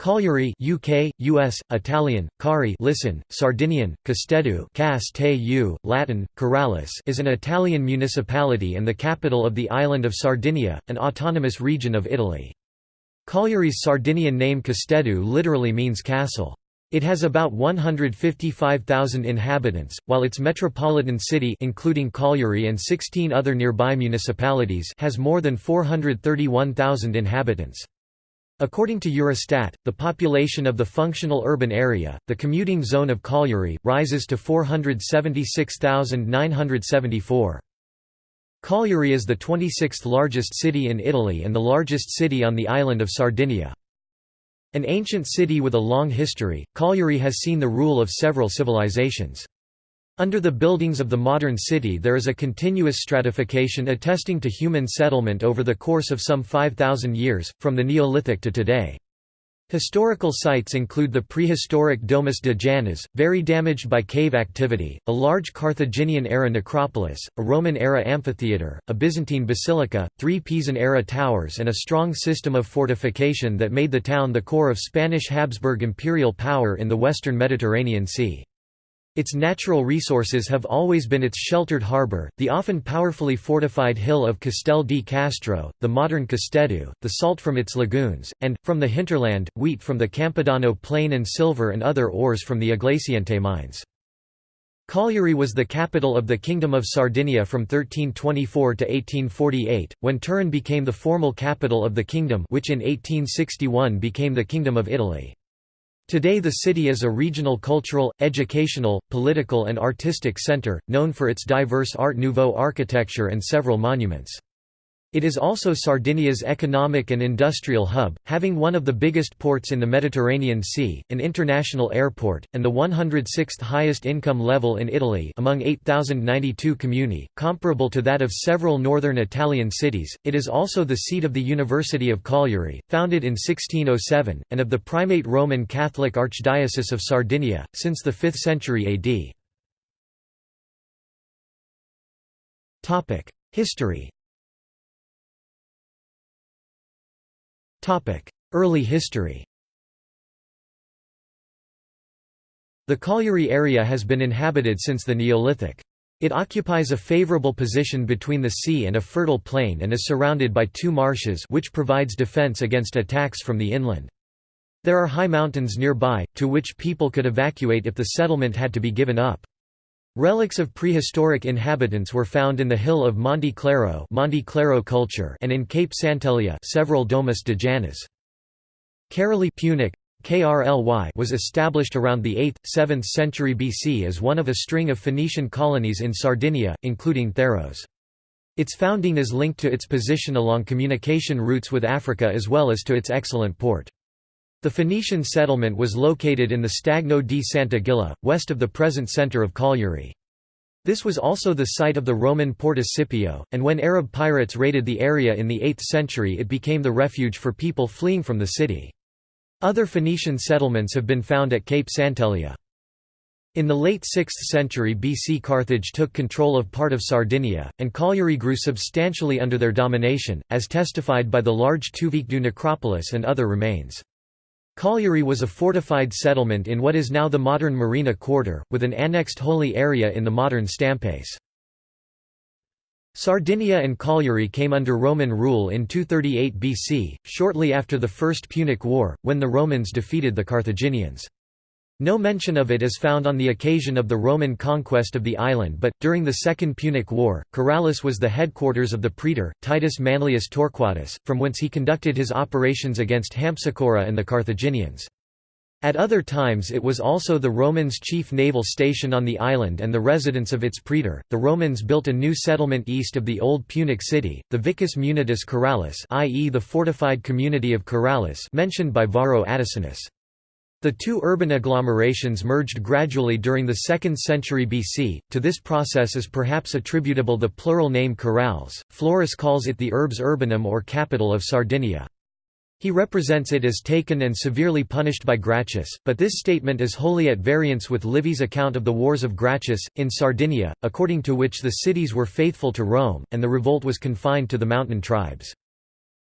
Cagliari UK, US, Italian, Cari listen, Sardinian, Casteddu Castellu, Latin, Caralis is an Italian municipality and the capital of the island of Sardinia, an autonomous region of Italy. Cagliari's Sardinian name Casteddu literally means castle. It has about 155,000 inhabitants, while its metropolitan city including Cagliari and 16 other nearby municipalities has more than 431,000 inhabitants. According to Eurostat, the population of the functional urban area, the commuting zone of Cagliari, rises to 476,974. Cagliari is the 26th largest city in Italy and the largest city on the island of Sardinia. An ancient city with a long history, Cagliari has seen the rule of several civilizations. Under the buildings of the modern city there is a continuous stratification attesting to human settlement over the course of some 5,000 years, from the Neolithic to today. Historical sites include the prehistoric Domus de Janas, very damaged by cave activity, a large Carthaginian-era necropolis, a Roman-era amphitheatre, a Byzantine basilica, three Pisan-era towers and a strong system of fortification that made the town the core of Spanish Habsburg imperial power in the western Mediterranean Sea. Its natural resources have always been its sheltered harbour, the often powerfully fortified hill of Castel di Castro, the modern Casteddu, the salt from its lagoons, and, from the hinterland, wheat from the Campidano plain and silver and other ores from the Iglesiente mines. Cagliari was the capital of the Kingdom of Sardinia from 1324 to 1848, when Turin became the formal capital of the kingdom which in 1861 became the Kingdom of Italy. Today the city is a regional cultural, educational, political and artistic center, known for its diverse Art Nouveau architecture and several monuments. It is also Sardinia's economic and industrial hub, having one of the biggest ports in the Mediterranean Sea, an international airport, and the 106th highest income level in Italy among 8,092 comuni, comparable to that of several northern Italian cities. It is also the seat of the University of Cagliari, founded in 1607, and of the Primate Roman Catholic Archdiocese of Sardinia, since the 5th century AD. History Early history The Cagliari area has been inhabited since the Neolithic. It occupies a favorable position between the sea and a fertile plain and is surrounded by two marshes which provides defense against attacks from the inland. There are high mountains nearby, to which people could evacuate if the settlement had to be given up. Relics of prehistoric inhabitants were found in the hill of Monte Claro, Monte Claro culture and in Cape Sant'Elia several Domus de Janas. Karoli Punic was established around the 8th, 7th century BC as one of a string of Phoenician colonies in Sardinia, including Tharros. Its founding is linked to its position along communication routes with Africa as well as to its excellent port. The Phoenician settlement was located in the Stagno di Santa Gilla, west of the present centre of Cagliari. This was also the site of the Roman Porta Scipio, and when Arab pirates raided the area in the 8th century it became the refuge for people fleeing from the city. Other Phoenician settlements have been found at Cape Sant'Elia. In the late 6th century BC Carthage took control of part of Sardinia, and Cagliari grew substantially under their domination, as testified by the large Tuvixeddu necropolis and other remains. Cagliari was a fortified settlement in what is now the modern Marina Quarter, with an annexed holy area in the modern Stampace. Sardinia and Cagliari came under Roman rule in 238 BC, shortly after the First Punic War, when the Romans defeated the Carthaginians. No mention of it is found on the occasion of the Roman conquest of the island but, during the Second Punic War, Caralis was the headquarters of the praetor, Titus Manlius Torquatus, from whence he conducted his operations against Hampsicora and the Carthaginians. At other times it was also the Romans' chief naval station on the island and the residence of its praetor. The Romans built a new settlement east of the old Punic city, the Vicus Munitus Caralis, i.e. the fortified community of Caralis mentioned by Varro Atacinus. The two urban agglomerations merged gradually during the 2nd century BC. To this process is perhaps attributable the plural name Carales. Florus calls it the Urbs Urbanum or capital of Sardinia. He represents it as taken and severely punished by Gracchus, but this statement is wholly at variance with Livy's account of the Wars of Gracchus, in Sardinia, according to which the cities were faithful to Rome, and the revolt was confined to the mountain tribes.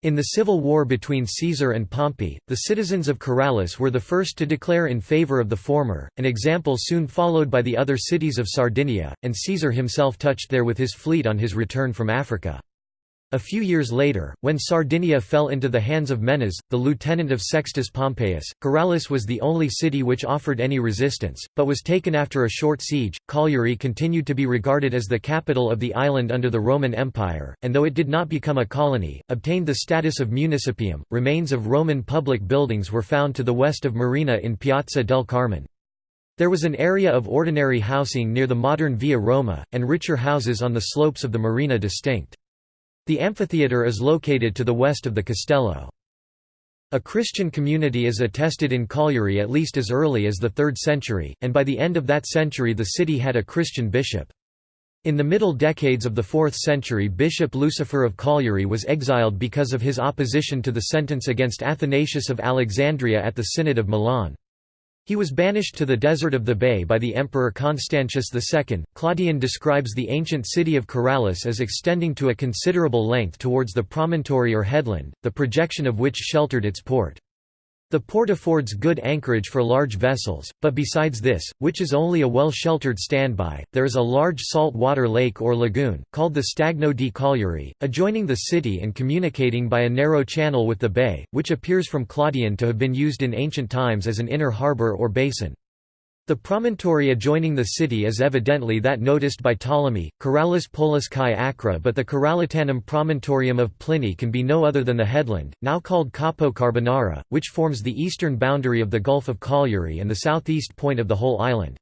In the civil war between Caesar and Pompey, the citizens of Caralis were the first to declare in favour of the former, an example soon followed by the other cities of Sardinia, and Caesar himself touched there with his fleet on his return from Africa. A few years later, when Sardinia fell into the hands of Menas, the lieutenant of Sextus Pompeius, Caralis was the only city which offered any resistance, but was taken after a short siege. Cagliari continued to be regarded as the capital of the island under the Roman Empire, and though it did not become a colony, obtained the status of municipium. Remains of Roman public buildings were found to the west of Marina in Piazza del Carmine. There was an area of ordinary housing near the modern Via Roma, and richer houses on the slopes of the Marina distinct. The amphitheatre is located to the west of the castello. A Christian community is attested in Cagliari at least as early as the 3rd century, and by the end of that century the city had a Christian bishop. In the middle decades of the 4th century Bishop Lucifer of Cagliari was exiled because of his opposition to the sentence against Athanasius of Alexandria at the Synod of Milan. He was banished to the desert of the Thebaid by the Emperor Constantius II. Claudian describes the ancient city of Caralis as extending to a considerable length towards the promontory or headland, the projection of which sheltered its port. The port affords good anchorage for large vessels, but besides this, which is only a well-sheltered standby, there is a large salt water lake or lagoon, called the Stagno di Cagliari, adjoining the city and communicating by a narrow channel with the bay, which appears from Claudian to have been used in ancient times as an inner harbour or basin. The promontory adjoining the city is evidently that noticed by Ptolemy, Corallus Polus Chi Acra but the Caralitanum promontorium of Pliny can be no other than the headland, now called Capo Carbonara, which forms the eastern boundary of the Gulf of Cagliari and the southeast point of the whole island.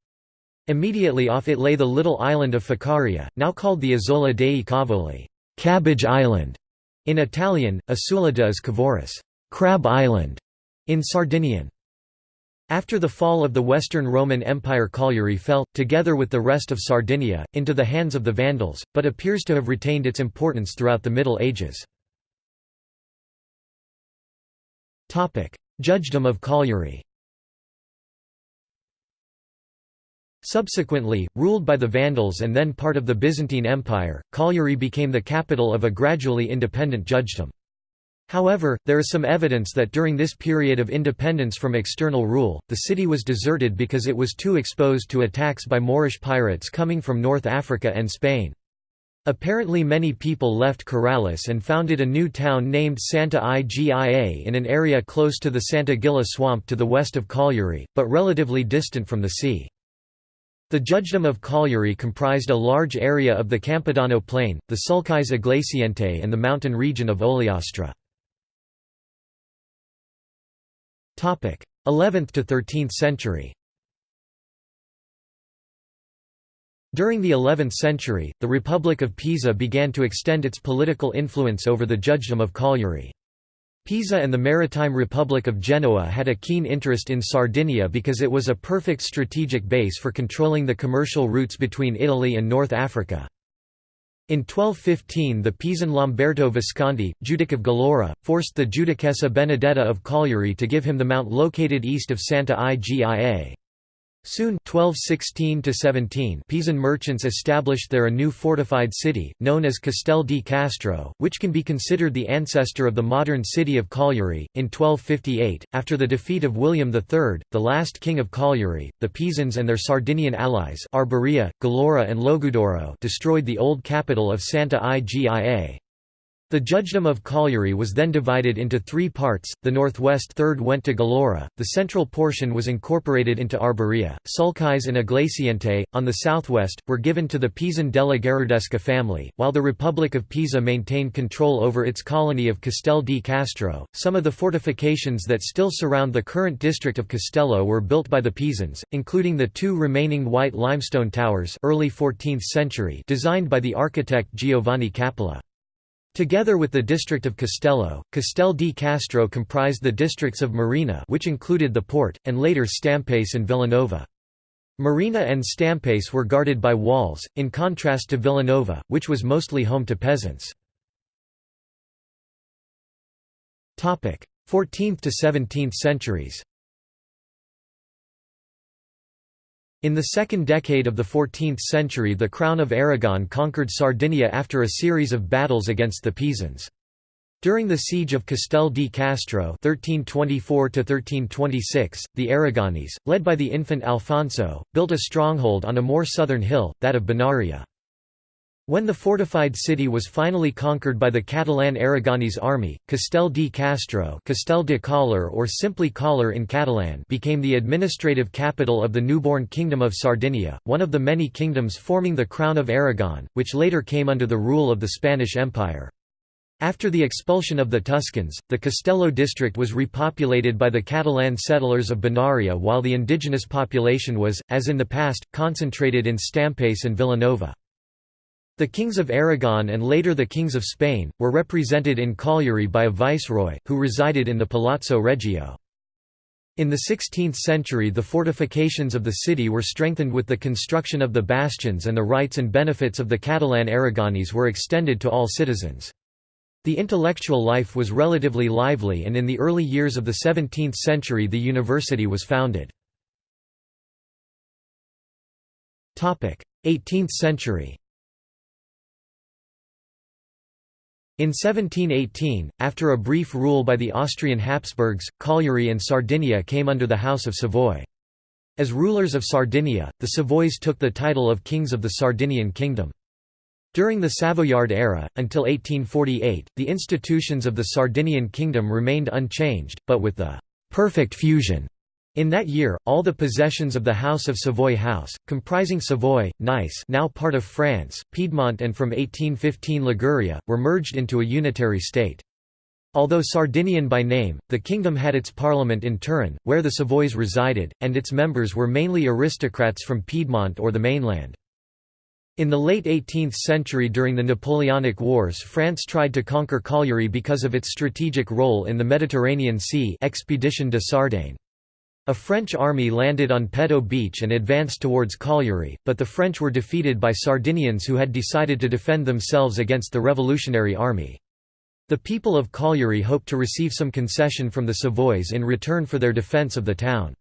Immediately off it lay the little island of Ficaria, now called the Isola dei Cavoli Cabbage Island", in Italian, Isola de Cavoris Crab Island", in Sardinian. After the fall of the Western Roman Empire Cagliari fell, together with the rest of Sardinia, into the hands of the Vandals, but appears to have retained its importance throughout the Middle Ages. Judgedom of Cagliari Subsequently, ruled by the Vandals and then part of the Byzantine Empire, Cagliari became the capital of a gradually independent judgedom. However, there is some evidence that during this period of independence from external rule, the city was deserted because it was too exposed to attacks by Moorish pirates coming from North Africa and Spain. Apparently many people left Caralis and founded a new town named Santa Igia in an area close to the Santa Gilla swamp to the west of Cagliari, but relatively distant from the sea. The judgedom of Cagliari comprised a large area of the Campidano plain, the Sulcis Iglesiente and the mountain region of Ogliastra. 11th to 13th century During the 11th century, the Republic of Pisa began to extend its political influence over the Judgedom of Cagliari. Pisa and the Maritime Republic of Genoa had a keen interest in Sardinia because it was a perfect strategic base for controlling the commercial routes between Italy and North Africa. In 1215 the Pisan Lamberto Visconti, Judic of Gallura, forced the Judicessa Benedetta of Cagliari to give him the mount located east of Santa Igia. Soon 1216 Pisan merchants established there a new fortified city, known as Castel di Castro, which can be considered the ancestor of the modern city of Cagliari. In 1258, after the defeat of William III, the last king of Cagliari, the Pisans and their Sardinian allies Arborea, Gallura and Logudoro destroyed the old capital of Santa Igia. The judgedom of Cagliari was then divided into three parts, the northwest third went to Gallura, the central portion was incorporated into Arborea, Sulcis and Iglesiente, on the southwest, were given to the Pisan della Gherardesca family, while the Republic of Pisa maintained control over its colony of Castel di Castro. Some of the fortifications that still surround the current district of Castello were built by the Pisans, including the two remaining white limestone towers early 14th century designed by the architect Giovanni Cappella. Together with the district of Castello, Castel di Castro comprised the districts of Marina which included the port, and later Stampace and Villanova. Marina and Stampace were guarded by walls, in contrast to Villanova, which was mostly home to peasants. 14th to 17th centuries In the second decade of the 14th century the Crown of Aragon conquered Sardinia after a series of battles against the Pisans. During the siege of Castel di Castro 1324 the Aragonese, led by the infant Alfonso, built a stronghold on a more southern hill, that of Bonaria. When the fortified city was finally conquered by the Catalan Aragonese army, Castel di Castro Castel de Càller or simply Càller in Catalan became the administrative capital of the newborn Kingdom of Sardinia, one of the many kingdoms forming the Crown of Aragon, which later came under the rule of the Spanish Empire. After the expulsion of the Tuscans, the Castello district was repopulated by the Catalan settlers of Bonaria while the indigenous population was, as in the past, concentrated in Stampace and Villanova. The kings of Aragon and later the kings of Spain, were represented in Cagliari by a viceroy, who resided in the Palazzo Regio. In the 16th century the fortifications of the city were strengthened with the construction of the bastions and the rights and benefits of the Catalan Aragonese were extended to all citizens. The intellectual life was relatively lively and in the early years of the 17th century the university was founded. 18th century In 1718, after a brief rule by the Austrian Habsburgs, Cagliari and Sardinia came under the House of Savoy. As rulers of Sardinia, the Savoys took the title of Kings of the Sardinian Kingdom. During the Savoyard era, until 1848, the institutions of the Sardinian kingdom remained unchanged, but with the «perfect fusion» In that year, all the possessions of the House of Savoy House, comprising Savoy, Nice now part of France, Piedmont and from 1815 Liguria, were merged into a unitary state. Although Sardinian by name, the kingdom had its parliament in Turin, where the Savoys resided, and its members were mainly aristocrats from Piedmont or the mainland. In the late 18th century during the Napoleonic Wars France tried to conquer Cagliari because of its strategic role in the Mediterranean Sea Expedition de Sardaigne. A French army landed on Poetto Beach and advanced towards Cagliari, but the French were defeated by Sardinians who had decided to defend themselves against the Revolutionary Army. The people of Cagliari hoped to receive some concession from the Savoys in return for their defence of the town.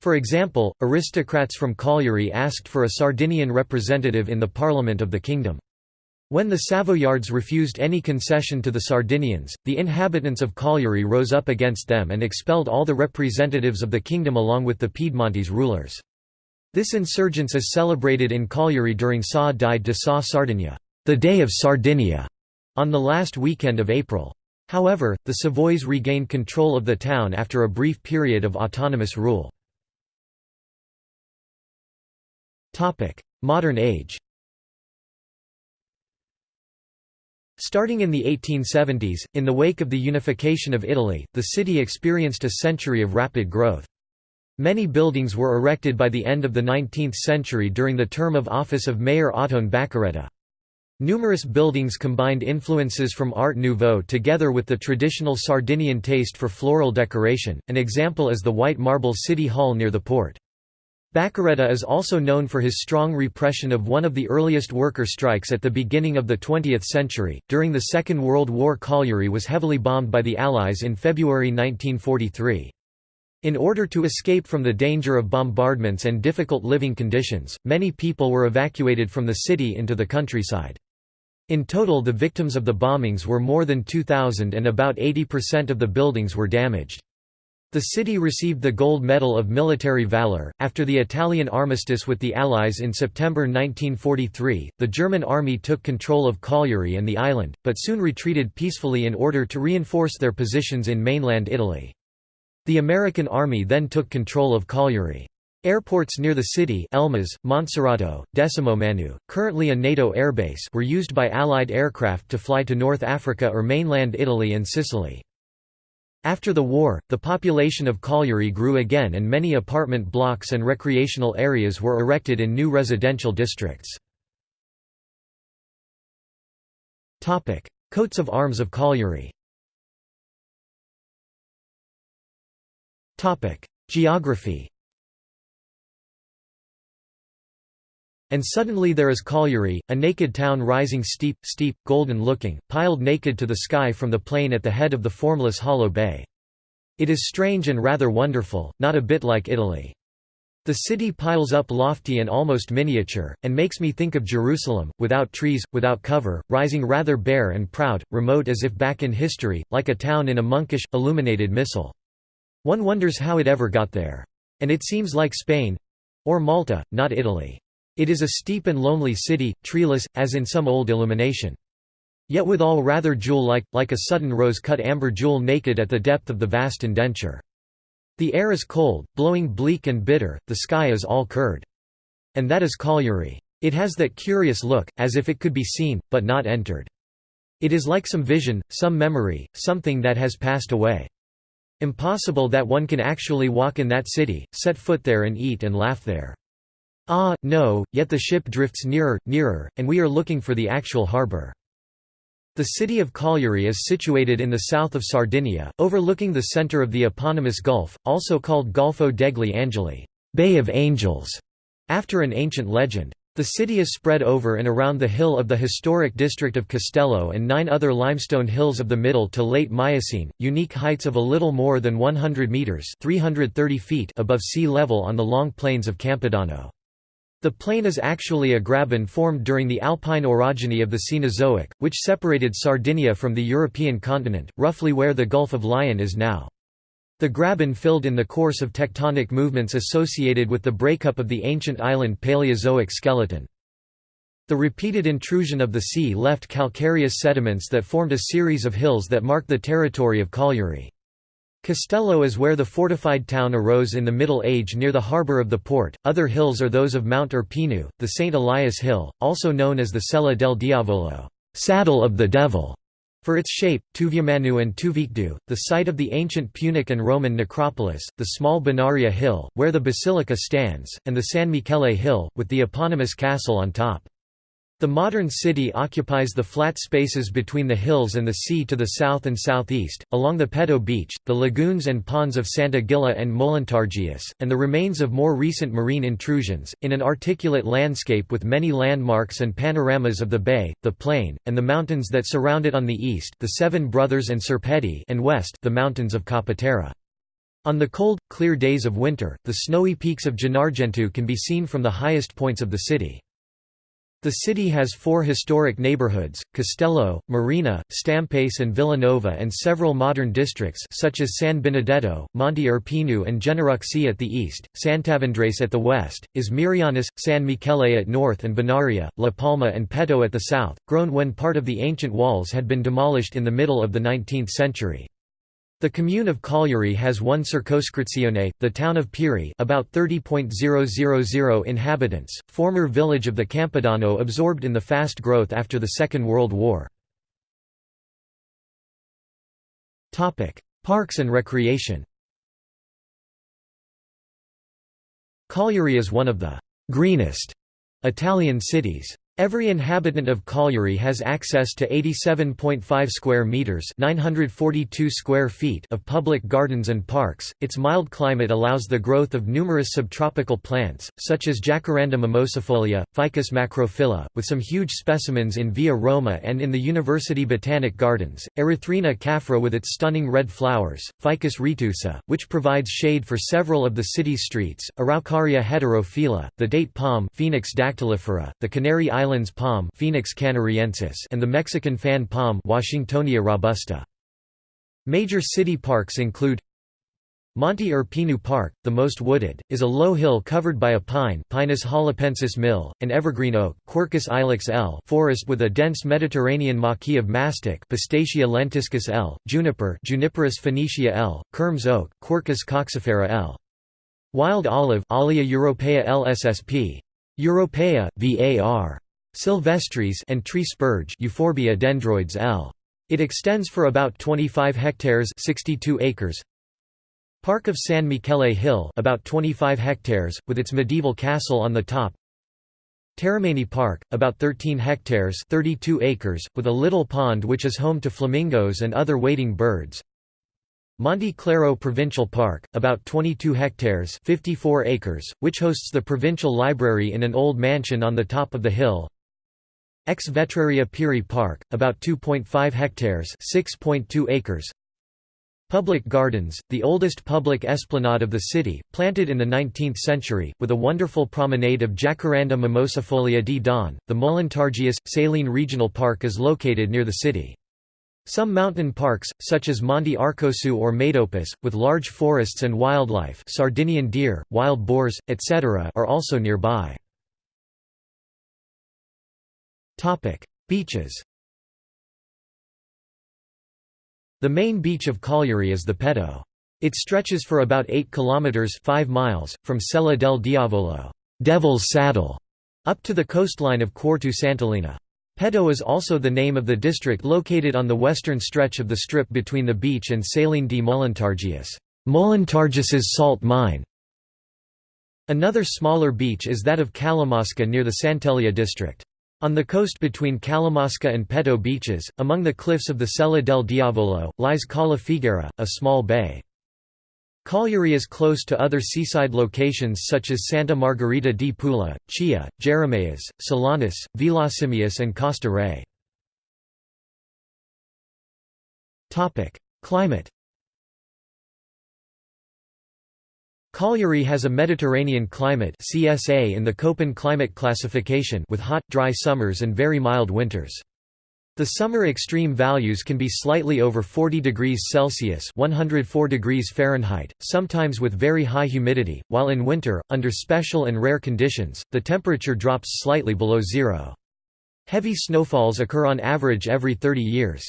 For example, aristocrats from Cagliari asked for a Sardinian representative in the parliament of the kingdom. When the Savoyards refused any concession to the Sardinians, the inhabitants of Cagliari rose up against them and expelled all the representatives of the kingdom along with the Piedmontese rulers. This insurgence is celebrated in Cagliari during Sa di de Sa Sardinia, the Day of Sardinia, on the last weekend of April. However, the Savoys regained control of the town after a brief period of autonomous rule. Modern age Starting in the 1870s, in the wake of the unification of Italy, the city experienced a century of rapid growth. Many buildings were erected by the end of the 19th century during the term of office of Mayor Ottone Bacaredda. Numerous buildings combined influences from Art Nouveau together with the traditional Sardinian taste for floral decoration, an example is the white marble City Hall near the port. Bacaredda is also known for his strong repression of one of the earliest worker strikes at the beginning of the 20th century. During the Second World War, Cagliari was heavily bombed by the Allies in February 1943. In order to escape from the danger of bombardments and difficult living conditions, many people were evacuated from the city into the countryside. In total the victims of the bombings were more than 2,000 and about 80% of the buildings were damaged. The city received the Gold Medal of Military Valor. After the Italian armistice with the Allies in September 1943, the German army took control of Cagliari and the island, but soon retreated peacefully in order to reinforce their positions in mainland Italy. The American army then took control of Cagliari. Airports near the city Elmas, Monserrato, Decimomanu, currently a NATO airbase were used by Allied aircraft to fly to North Africa or mainland Italy and Sicily. After the war, the population of Cagliari grew again and many apartment blocks and recreational areas were erected in new residential districts. Coats of arms of Cagliari Geography And suddenly there is Cagliari, a naked town rising steep, steep, golden-looking, piled naked to the sky from the plain at the head of the formless hollow bay. It is strange and rather wonderful, not a bit like Italy. The city piles up lofty and almost miniature, and makes me think of Jerusalem, without trees, without cover, rising rather bare and proud, remote as if back in history, like a town in a monkish, illuminated missal. One wonders how it ever got there. And it seems like Spain—or Malta, not Italy. It is a steep and lonely city, treeless, as in some old illumination. Yet withal rather jewel-like, like a sudden rose-cut amber jewel naked at the depth of the vast indenture. The air is cold, blowing bleak and bitter, the sky is all curd. And that is Cagliari. It has that curious look, as if it could be seen, but not entered. It is like some vision, some memory, something that has passed away. Impossible that one can actually walk in that city, set foot there and eat and laugh there. Ah, no, yet the ship drifts nearer, nearer, and we are looking for the actual harbour. The city of Cagliari is situated in the south of Sardinia, overlooking the centre of the eponymous gulf, also called Golfo degli Angeli Bay of Angels", after an ancient legend. The city is spread over and around the hill of the historic district of Castello and nine other limestone hills of the Middle to Late Miocene, unique heights of a little more than 100 metres 330 feet above sea level on the long plains of Campidano. The plain is actually a graben formed during the alpine orogeny of the Cenozoic, which separated Sardinia from the European continent, roughly where the Gulf of Lion is now. The graben filled in the course of tectonic movements associated with the breakup of the ancient island Paleozoic skeleton. The repeated intrusion of the sea left calcareous sediments that formed a series of hills that mark the territory of Cagliari. Castello is where the fortified town arose in the Middle Age near the harbour of the port. Other hills are those of Mount Urpinu, the St. Elias Hill, also known as the Sella del Diavolo, saddle of the devil, for its shape, Tuvumannu and Tuvixeddu, the site of the ancient Punic and Roman necropolis, the small Bonaria Hill, where the basilica stands, and the San Michele Hill, with the eponymous castle on top. The modern city occupies the flat spaces between the hills and the sea to the south and southeast, along the Poetto beach, the lagoons and ponds of Santa Gilla and Molentargius, and the remains of more recent marine intrusions, in an articulate landscape with many landmarks and panoramas of the bay, the plain, and the mountains that surround it on the east the Seven Brothers and Serpeddì and west the mountains of Capoterra. On the cold, clear days of winter, the snowy peaks of Gennargentu can be seen from the highest points of the city. The city has four historic neighborhoods, Castello, Marina, Stampace and Villanova and several modern districts such as San Benedetto, Monte Urpinu and Genneruxi at the east, Sant'Avendrace at the west, Is Mirrionis, San Michele at north and Bonaria, La Palma and Poetto at the south, grown when part of the ancient walls had been demolished in the middle of the 19th century. The commune of Cagliari has one circoscrizione, the town of Pirri about 30.000 inhabitants, former village of the Campidano absorbed in the fast growth after the Second World War. Parks and recreation Cagliari is one of the «greenest» Italian cities. Every inhabitant of Cagliari has access to 87.5 square meters, 942 square feet of public gardens and parks. Its mild climate allows the growth of numerous subtropical plants, such as Jacaranda mimosifolia, Ficus macrophylla, with some huge specimens in Via Roma and in the University Botanic Gardens. Erythrina caffra with its stunning red flowers, Ficus retusa, which provides shade for several of the city's streets, Araucaria heterophylla, the date palm, Phoenix dactylifera, the Canary Islands palm Phoenix canariensis and the Mexican fan palm Washingtonia robusta. Major city parks include Monte Urpinu Park, the most wooded, is a low hill covered by a pine Pinus halepensis mill, an evergreen oak Quercus ilex L forest with a dense Mediterranean maquis of mastic Pistacia lentiscus L, juniper Juniperus phoenicia L, Kermes oak Quercus coccifera L. Wild olive Olea europaea lssp. Europaea, var. Silvestris and tree spurge Euphorbia dendroides L. It extends for about 25 hectares 62 acres. Park of San Michele Hill about 25 hectares, with its medieval castle on the top. Terramaini Park, about 13 hectares 32 acres, with a little pond which is home to flamingos and other wading birds. Monte Claro Provincial Park, about 22 hectares 54 acres, which hosts the provincial library in an old mansion on the top of the hill. Ex Vetraria Pirri Park, about 2.5 hectares 6.2 acres. Public gardens, the oldest public esplanade of the city, planted in the 19th century, with a wonderful promenade of Jacaranda mimosifolia di Don. The Molentargius, Saline Regional Park is located near the city. Some mountain parks, such as Monte Arcosu or Metopus, with large forests and wildlife Sardinian deer, wild boars, etc. are also nearby. Beaches The main beach of Cagliari is the Poetto. It stretches for about 8 kilometers 5 miles from Sella del Diavolo, Devil's Saddle, up to the coastline of Quartu Sant'Elena. Poetto is also the name of the district located on the western stretch of the strip between the beach and Saline di Molentargius, Molentargius's salt mine. Another smaller beach is that of Calamosca near the Sant'Elia district. On the coast between Calamosca and Poetto beaches, among the cliffs of the Sella del Diavolo, lies Cala Figuera, a small bay. Cagliari is close to other seaside locations such as Santa Margherita di Pula, Chia, Geremeas, Solanas, Villasimius and Costa Re. Climate Cagliari has a Mediterranean climate CSA in the Köppen climate classification with hot, dry summers and very mild winters. The summer extreme values can be slightly over 40 degrees Celsius 104 degrees Fahrenheit, sometimes with very high humidity, while in winter, under special and rare conditions, the temperature drops slightly below zero. Heavy snowfalls occur on average every 30 years.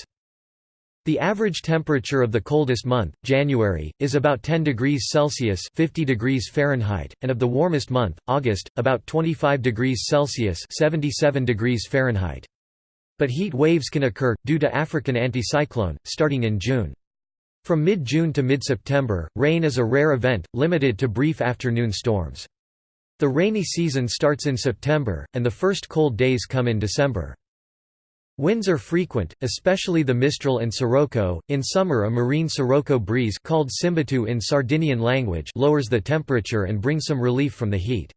The average temperature of the coldest month, January, is about 10 degrees Celsius 50 degrees Fahrenheit, and of the warmest month, August, about 25 degrees Celsius 77 degrees Fahrenheit. But heat waves can occur, due to African anticyclone, starting in June. From mid-June to mid-September, rain is a rare event, limited to brief afternoon storms. The rainy season starts in September, and the first cold days come in December. Winds are frequent, especially the Mistral and Sirocco. In summer, a marine Sirocco breeze called Simbatu in Sardinian language lowers the temperature and brings some relief from the heat.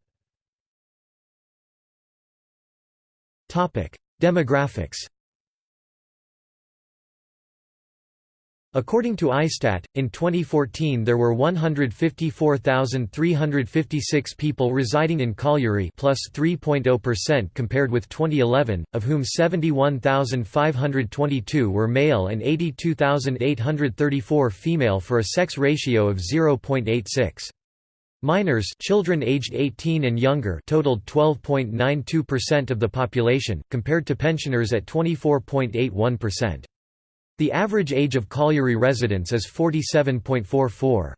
Topic: Demographics. According to ISTAT, in 2014 there were 154,356 people residing in Cagliari plus 3.0% compared with 2011, of whom 71,522 were male and 82,834 female for a sex ratio of 0.86. Minors children aged 18 and younger totaled 12.92% of the population, compared to pensioners at 24.81%. The average age of Cagliari residents is 47.44.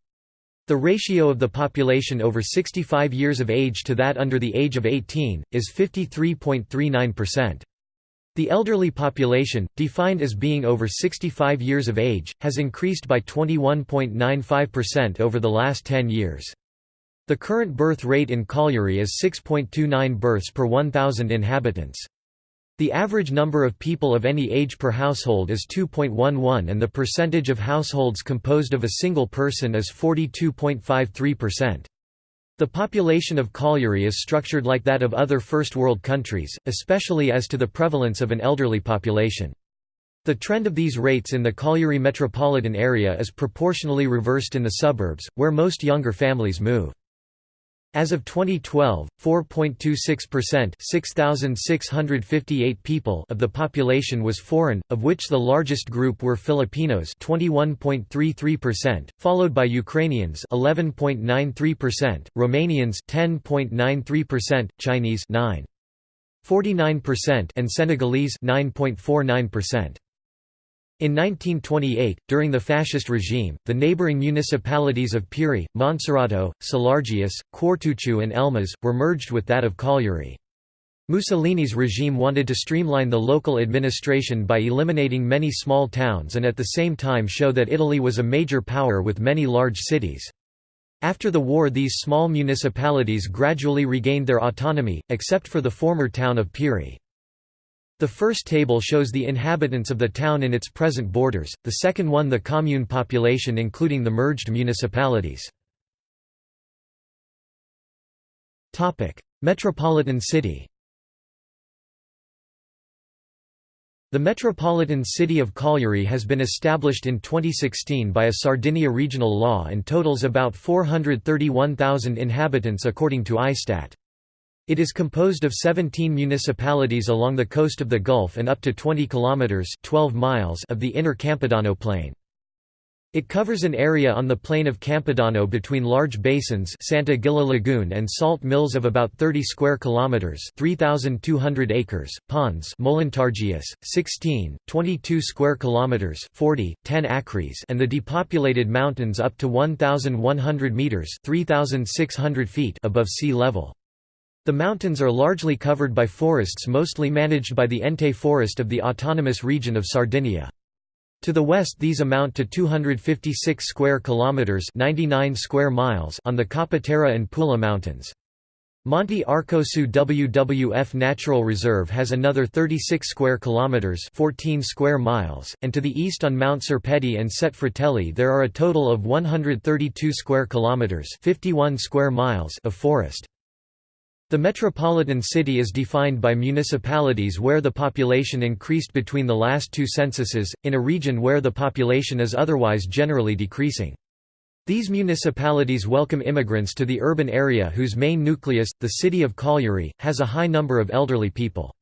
The ratio of the population over 65 years of age to that under the age of 18, is 53.39%. The elderly population, defined as being over 65 years of age, has increased by 21.95% over the last 10 years. The current birth rate in Cagliari is 6.29 births per 1,000 inhabitants. The average number of people of any age per household is 2.11 and the percentage of households composed of a single person is 42.53%. The population of Cagliari is structured like that of other First World countries, especially as to the prevalence of an elderly population. The trend of these rates in the Cagliari metropolitan area is proportionally reversed in the suburbs, where most younger families move. As of 2012, 4.26% 6,658 people of the population was foreign, of which the largest group were Filipinos 21.33%, followed by Ukrainians 11.93%, Romanians 10.93%, Chinese 9.49% and Senegalese 9.49%. In 1928, during the fascist regime, the neighboring municipalities of Pirri, Monserrato, Selargius, Quartuccio and Elmas, were merged with that of Cagliari. Mussolini's regime wanted to streamline the local administration by eliminating many small towns and at the same time show that Italy was a major power with many large cities. After the war these small municipalities gradually regained their autonomy, except for the former town of Pirri. The first table shows the inhabitants of the town in its present borders, the second one the commune population including the merged municipalities. Metropolitan city The metropolitan city of Cagliari has been established in 2016 by a Sardinia regional law and totals about 431,000 inhabitants according to ISTAT. It is composed of 17 municipalities along the coast of the Gulf and up to 20 kilometers (12 miles) of the inner Campidano plain. It covers an area on the plain of Campidano between large basins Santa Gilla Lagoon and salt mills of about 30 square kilometers (3200 acres), ponds Molentargius 16, 22 square kilometers (40, 10 acres) and the depopulated mountains up to 1100 meters (3600 feet) above sea level. The mountains are largely covered by forests mostly managed by the Ente Forest of the Autonomous Region of Sardinia. To the west these amount to 256 square kilometers, 99 square miles on the Capoterra and Pula mountains. Monte Arcosu WWF Natural Reserve has another 36 square kilometers, 14 square miles, and to the east on Mount Serpeddì and Sette Fratelli there are a total of 132 square kilometers, 51 square miles of forest. The metropolitan city is defined by municipalities where the population increased between the last two censuses, in a region where the population is otherwise generally decreasing. These municipalities welcome immigrants to the urban area whose main nucleus, the city of Cagliari, has a high number of elderly people.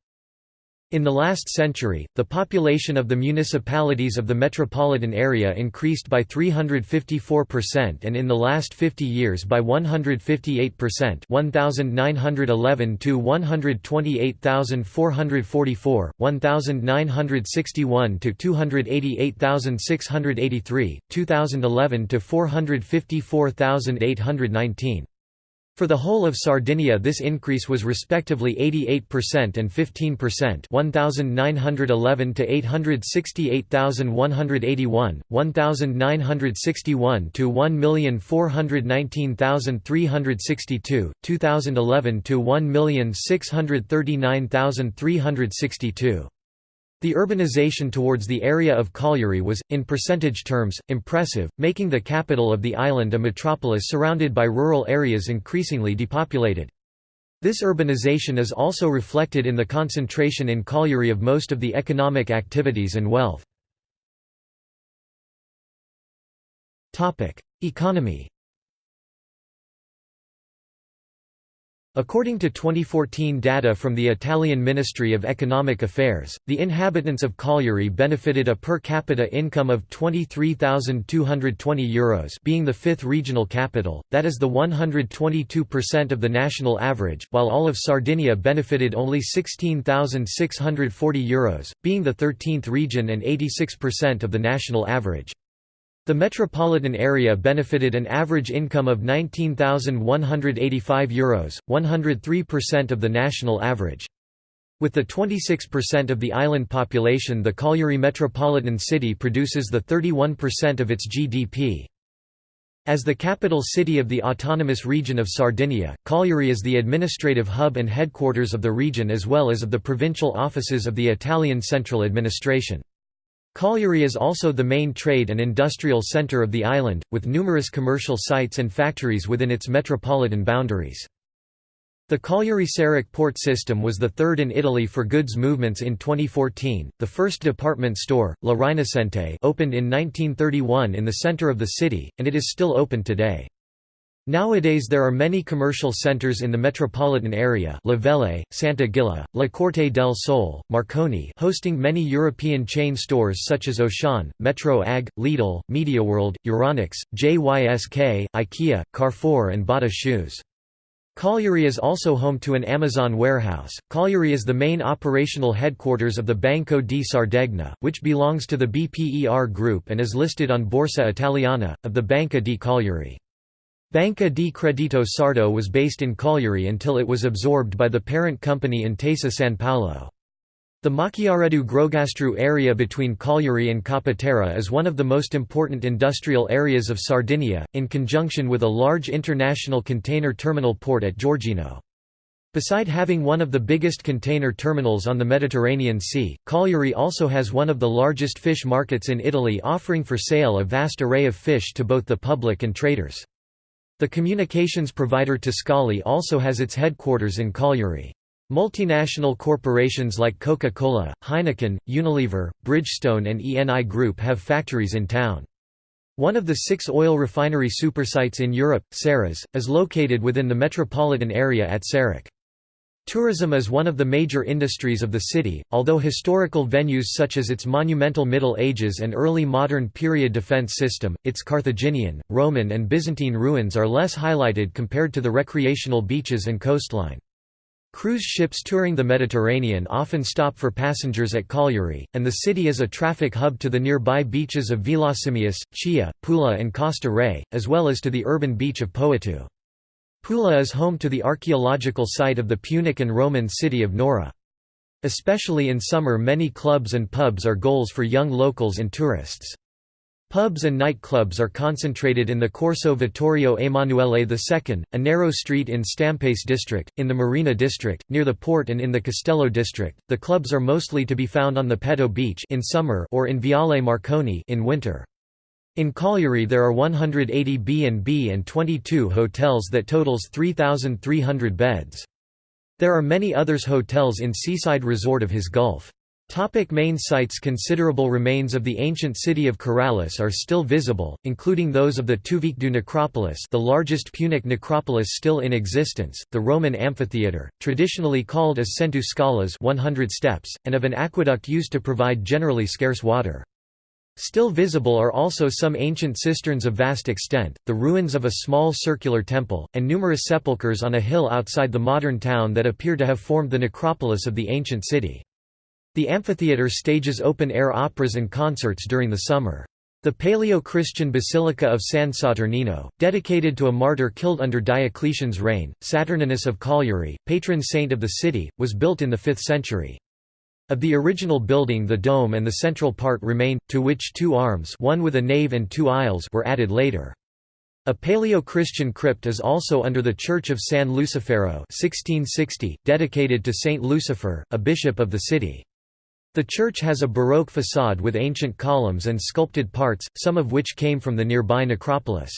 In the last century, the population of the municipalities of the metropolitan area increased by 354% and in the last 50 years by 158% 1911 to 128,444, 1961 to 288,683, 2011 to 454,819. For the whole of Sardinia this increase was respectively 88% and 15% 1911 to 868,181, 1961 to 1,419,362, 2011 to 1,639,362. The urbanization towards the area of Cagliari was, in percentage terms, impressive, making the capital of the island a metropolis surrounded by rural areas increasingly depopulated. This urbanization is also reflected in the concentration in Cagliari of most of the economic activities and wealth. Economy According to 2014 data from the Italian Ministry of Economic Affairs, the inhabitants of Cagliari benefited a per capita income of €23,220 being the fifth regional capital, that is the 122% of the national average, while all of Sardinia benefited only €16,640, being the 13th region and 86% of the national average. The metropolitan area benefited an average income of €19,185, 103% of the national average. With the 26% of the island population the Cagliari metropolitan city produces the 31% of its GDP. As the capital city of the autonomous region of Sardinia, Cagliari is the administrative hub and headquarters of the region as well as of the provincial offices of the Italian central administration. Cagliari is also the main trade and industrial centre of the island, with numerous commercial sites and factories within its metropolitan boundaries. The Cagliari-Sarroch port system was the third in Italy for goods movements in 2014. The first department store, La Rinascente, opened in 1931 in the centre of the city, and it is still open today. Nowadays there are many commercial centers in the metropolitan area La Velle, Santa Gilla, La Corte del Sol, Marconi hosting many European chain stores such as Auchan, Metro AG, Lidl, MediaWorld, Euronics, JYSK, IKEA, Carrefour and Bata Shoes. Cagliari is also home to an Amazon warehouse. Cagliari is the main operational headquarters of the Banco di Sardegna, which belongs to the BPER Group and is listed on Borsa Italiana, of the Banca di Cagliari. Banca di Credito Sardo was based in Cagliari until it was absorbed by the parent company Intesa San Paolo. The Macchiareddu Grogastru area between Cagliari and Capoterra is one of the most important industrial areas of Sardinia, in conjunction with a large international container terminal port at Giorgino. Beside having one of the biggest container terminals on the Mediterranean Sea, Cagliari also has one of the largest fish markets in Italy offering for sale a vast array of fish to both the public and traders. The communications provider Tiscali also has its headquarters in Cagliari. Multinational corporations like Coca-Cola, Heineken, Unilever, Bridgestone and ENI Group have factories in town. One of the six oil refinery supersites in Europe, Saras, is located within the metropolitan area at Sarroch. Tourism is one of the major industries of the city, although historical venues such as its monumental Middle Ages and early modern period defense system, its Carthaginian, Roman and Byzantine ruins are less highlighted compared to the recreational beaches and coastline. Cruise ships touring the Mediterranean often stop for passengers at Cagliari, and the city is a traffic hub to the nearby beaches of Villasimius, Chia, Pula and Costa Re, as well as to the urban beach of Poetto. Pula is home to the archaeological site of the Punic and Roman city of Nora. Especially in summer many clubs and pubs are goals for young locals and tourists. Pubs and nightclubs are concentrated in the Corso Vittorio Emanuele II, a narrow street in Stampace district, in the Marina district, near the port and in the Castello district. The clubs are mostly to be found on the Poetto beach in summer or in Viale Marconi in winter. In Cagliari there are 180 B&B and 22 hotels that totals 3,300 beds. There are many others hotels in seaside resort of his Gulf. Topic main sites Considerable remains of the ancient city of Carales are still visible, including those of the Tuvixeddu necropolis the largest Punic necropolis still in existence, the Roman amphitheatre, traditionally called as Centu Scalas 100 steps, and of an aqueduct used to provide generally scarce water. Still visible are also some ancient cisterns of vast extent, the ruins of a small circular temple, and numerous sepulchres on a hill outside the modern town that appear to have formed the necropolis of the ancient city. The amphitheatre stages open-air operas and concerts during the summer. The Paleo-Christian Basilica of San Saturnino, dedicated to a martyr killed under Diocletian's reign, Saturninus of Cagliari, patron saint of the city, was built in the 5th century. Of the original building the dome and the central part remain, to which two arms one with a nave and two aisles were added later. A Paleo-Christian crypt is also under the Church of San Lucifero 1660, dedicated to Saint Lucifer, a bishop of the city. The church has a Baroque façade with ancient columns and sculpted parts, some of which came from the nearby necropolis.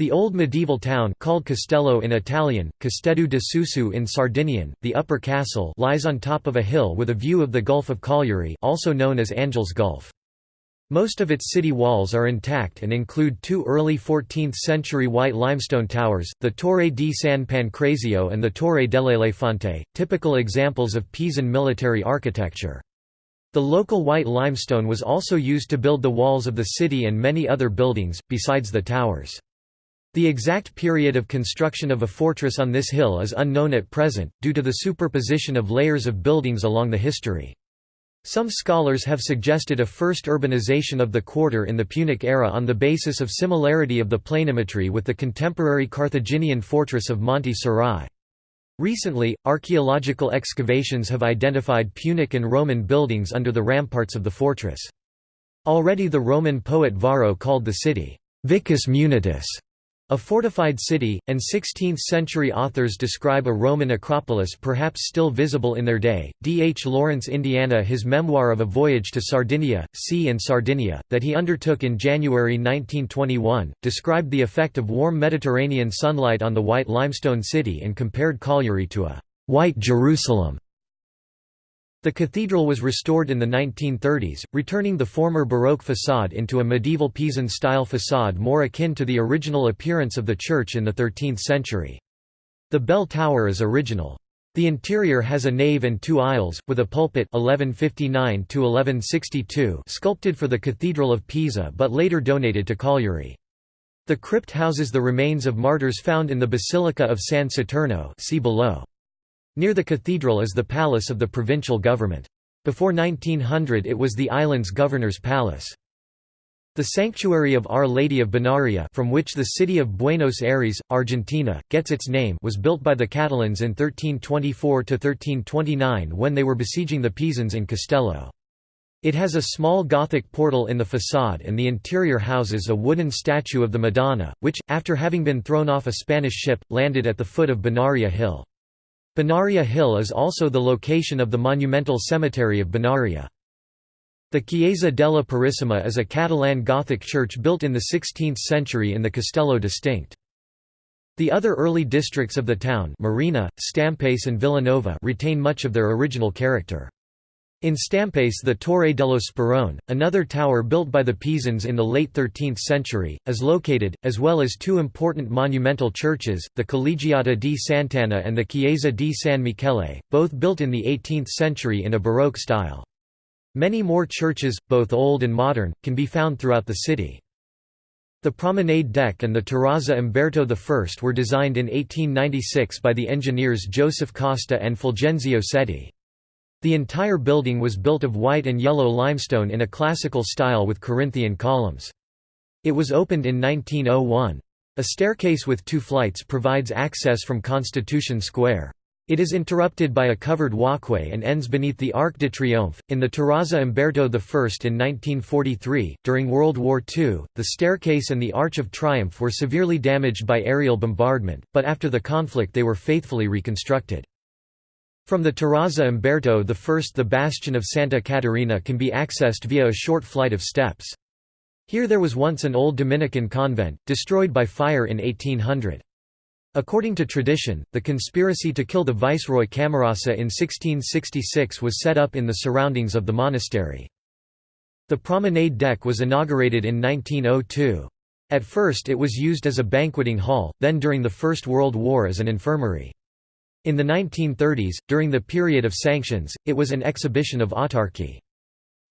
The old medieval town called Castello in Italian, Casteddu de Susu in Sardinian, the Upper Castle lies on top of a hill with a view of the Gulf of Cagliari also known as Angel's Gulf. Most of its city walls are intact and include two early 14th-century white limestone towers, the Torre di San Pancrazio and the Torre dell'Elefante, typical examples of Pisan military architecture. The local white limestone was also used to build the walls of the city and many other buildings, besides the towers. The exact period of construction of a fortress on this hill is unknown at present, due to the superposition of layers of buildings along the history. Some scholars have suggested a first urbanization of the quarter in the Punic era on the basis of similarity of the planimetry with the contemporary Carthaginian fortress of Monte Sirai. Recently, archaeological excavations have identified Punic and Roman buildings under the ramparts of the fortress. Already the Roman poet Varro called the city, Vicus Munitus, a fortified city, and 16th-century authors describe a Roman acropolis perhaps still visible in their day. D. H. Lawrence Indiana his memoir of a voyage to Sardinia, Sea and Sardinia, that he undertook in January 1921, described the effect of warm Mediterranean sunlight on the white limestone city and compared Cagliari to a «white Jerusalem» The cathedral was restored in the 1930s, returning the former Baroque façade into a medieval Pisan-style façade more akin to the original appearance of the church in the 13th century. The bell tower is original. The interior has a nave and two aisles, with a pulpit 1159 sculpted for the Cathedral of Pisa but later donated to Cagliari. The crypt houses the remains of martyrs found in the Basilica of San Saturno see below. Near the cathedral is the palace of the provincial government. Before 1900 it was the island's governor's palace. The sanctuary of Our Lady of Bonaria from which the city of Buenos Aires, Argentina, gets its name was built by the Catalans in 1324–1329 when they were besieging the Pisans in Castello. It has a small Gothic portal in the façade and the interior houses a wooden statue of the Madonna, which, after having been thrown off a Spanish ship, landed at the foot of Bonaria Hill. Bonaria Hill is also the location of the monumental cemetery of Bonaria. The Chiesa della Purissima is a Catalan Gothic church built in the 16th century in the Castello distinct. The other early districts of the town Marina, Stampace and Villanova retain much of their original character. In Stampace the Torre dello Sperone, another tower built by the Pisans in the late 13th century, is located, as well as two important monumental churches, the Collegiata di Sant'Anna and the Chiesa di San Michele, both built in the 18th century in a Baroque style. Many more churches, both old and modern, can be found throughout the city. The promenade deck and the terrazza Umberto I were designed in 1896 by the engineers Joseph Costa and Fulgenzio Setti. The entire building was built of white and yellow limestone in a classical style with Corinthian columns. It was opened in 1901. A staircase with two flights provides access from Constitution Square. It is interrupted by a covered walkway and ends beneath the Arc de Triomphe. In the Terrazza Umberto I in 1943, during World War II, the staircase and the Arch of Triumph were severely damaged by aerial bombardment, but after the conflict they were faithfully reconstructed. From the Terrazza Umberto I the bastion of Santa Caterina can be accessed via a short flight of steps. Here there was once an old Dominican convent, destroyed by fire in 1800. According to tradition, the conspiracy to kill the viceroy Camarasa in 1666 was set up in the surroundings of the monastery. The promenade deck was inaugurated in 1902. At first it was used as a banqueting hall, then during the First World War as an infirmary. In the 1930s, during the period of sanctions, it was an exhibition of autarky.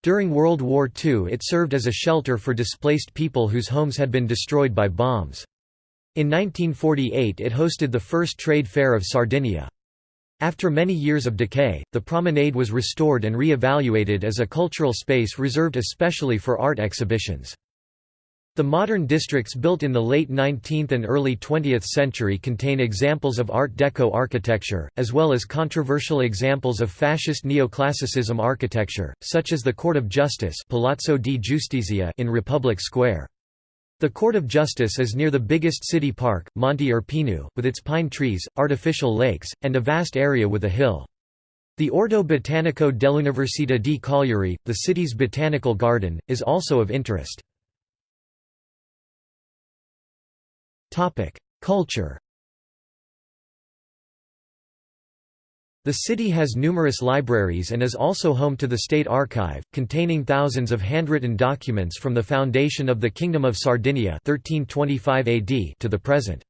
During World War II it served as a shelter for displaced people whose homes had been destroyed by bombs. In 1948 it hosted the first trade fair of Sardinia. After many years of decay, the promenade was restored and re-evaluated as a cultural space reserved especially for art exhibitions. The modern districts built in the late 19th and early 20th century contain examples of Art Deco architecture, as well as controversial examples of fascist neoclassicism architecture, such as the Court of Justice Palazzo di Giustizia in Republic Square. The Court of Justice is near the biggest city park, Monte Urpinu, with its pine trees, artificial lakes, and a vast area with a hill. The Orto Botanico dell'Università di Cagliari, the city's botanical garden, is also of interest. Culture The city has numerous libraries and is also home to the State Archive, containing thousands of handwritten documents from the foundation of the Kingdom of Sardinia 1325 AD to the present.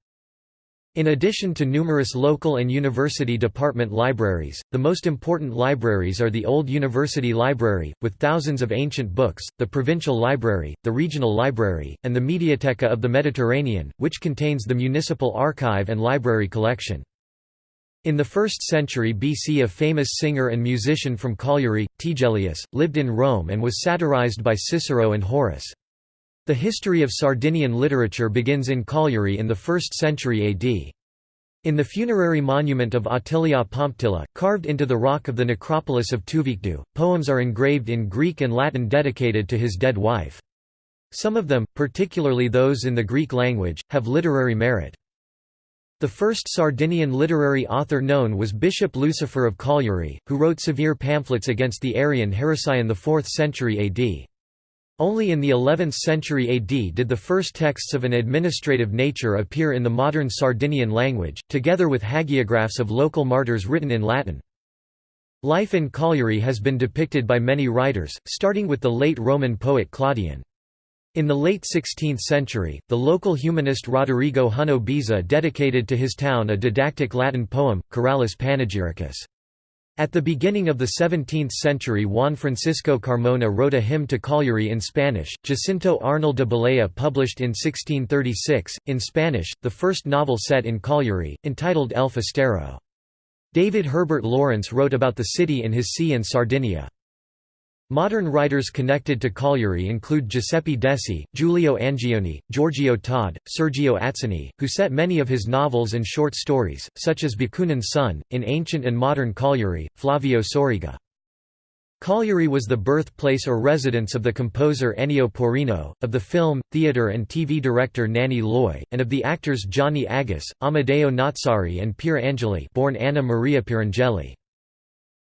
In addition to numerous local and university department libraries, the most important libraries are the Old University Library, with thousands of ancient books, the Provincial Library, the Regional Library, and the Mediateca of the Mediterranean, which contains the municipal archive and library collection. In the 1st century BC a famous singer and musician from Cagliari, Tigellius, lived in Rome and was satirized by Cicero and Horace. The history of Sardinian literature begins in Cagliari in the 1st century AD. In the funerary monument of Attilia Pomptila, carved into the rock of the necropolis of Tuvixeddu, poems are engraved in Greek and Latin dedicated to his dead wife. Some of them, particularly those in the Greek language, have literary merit. The first Sardinian literary author known was Bishop Lucifer of Cagliari, who wrote severe pamphlets against the Arian heresy in the 4th century AD. Only in the 11th century AD did the first texts of an administrative nature appear in the modern Sardinian language, together with hagiographs of local martyrs written in Latin. Life in Cagliari has been depicted by many writers, starting with the late Roman poet Claudian. In the late 16th century, the local humanist Roderigo Hunno Beza dedicated to his town a didactic Latin poem, Caralis Panegyricus. At the beginning of the 17th century Juan Francisco Carmona wrote a hymn to Cagliari in Spanish, Jacinto Arnal de Balea published in 1636, in Spanish, the first novel set in Cagliari, entitled El Festero. David Herbert Lawrence wrote about the city in his Sea and Sardinia. Modern writers connected to Cagliari include Giuseppe Dessi, Giulio Angioni, Giorgio Todde, Sergio Atzeni, who set many of his novels and short stories, such as Bakunin's Son, in ancient and modern Cagliari, Flavio Soriga. Cagliari was the birthplace or residence of the composer Ennio Porrino, of the film, theatre and TV director Nanni Loy, and of the actors Gianni Agus, Amedeo Nazzari and Pier Angeli born Anna Maria Pierangeli.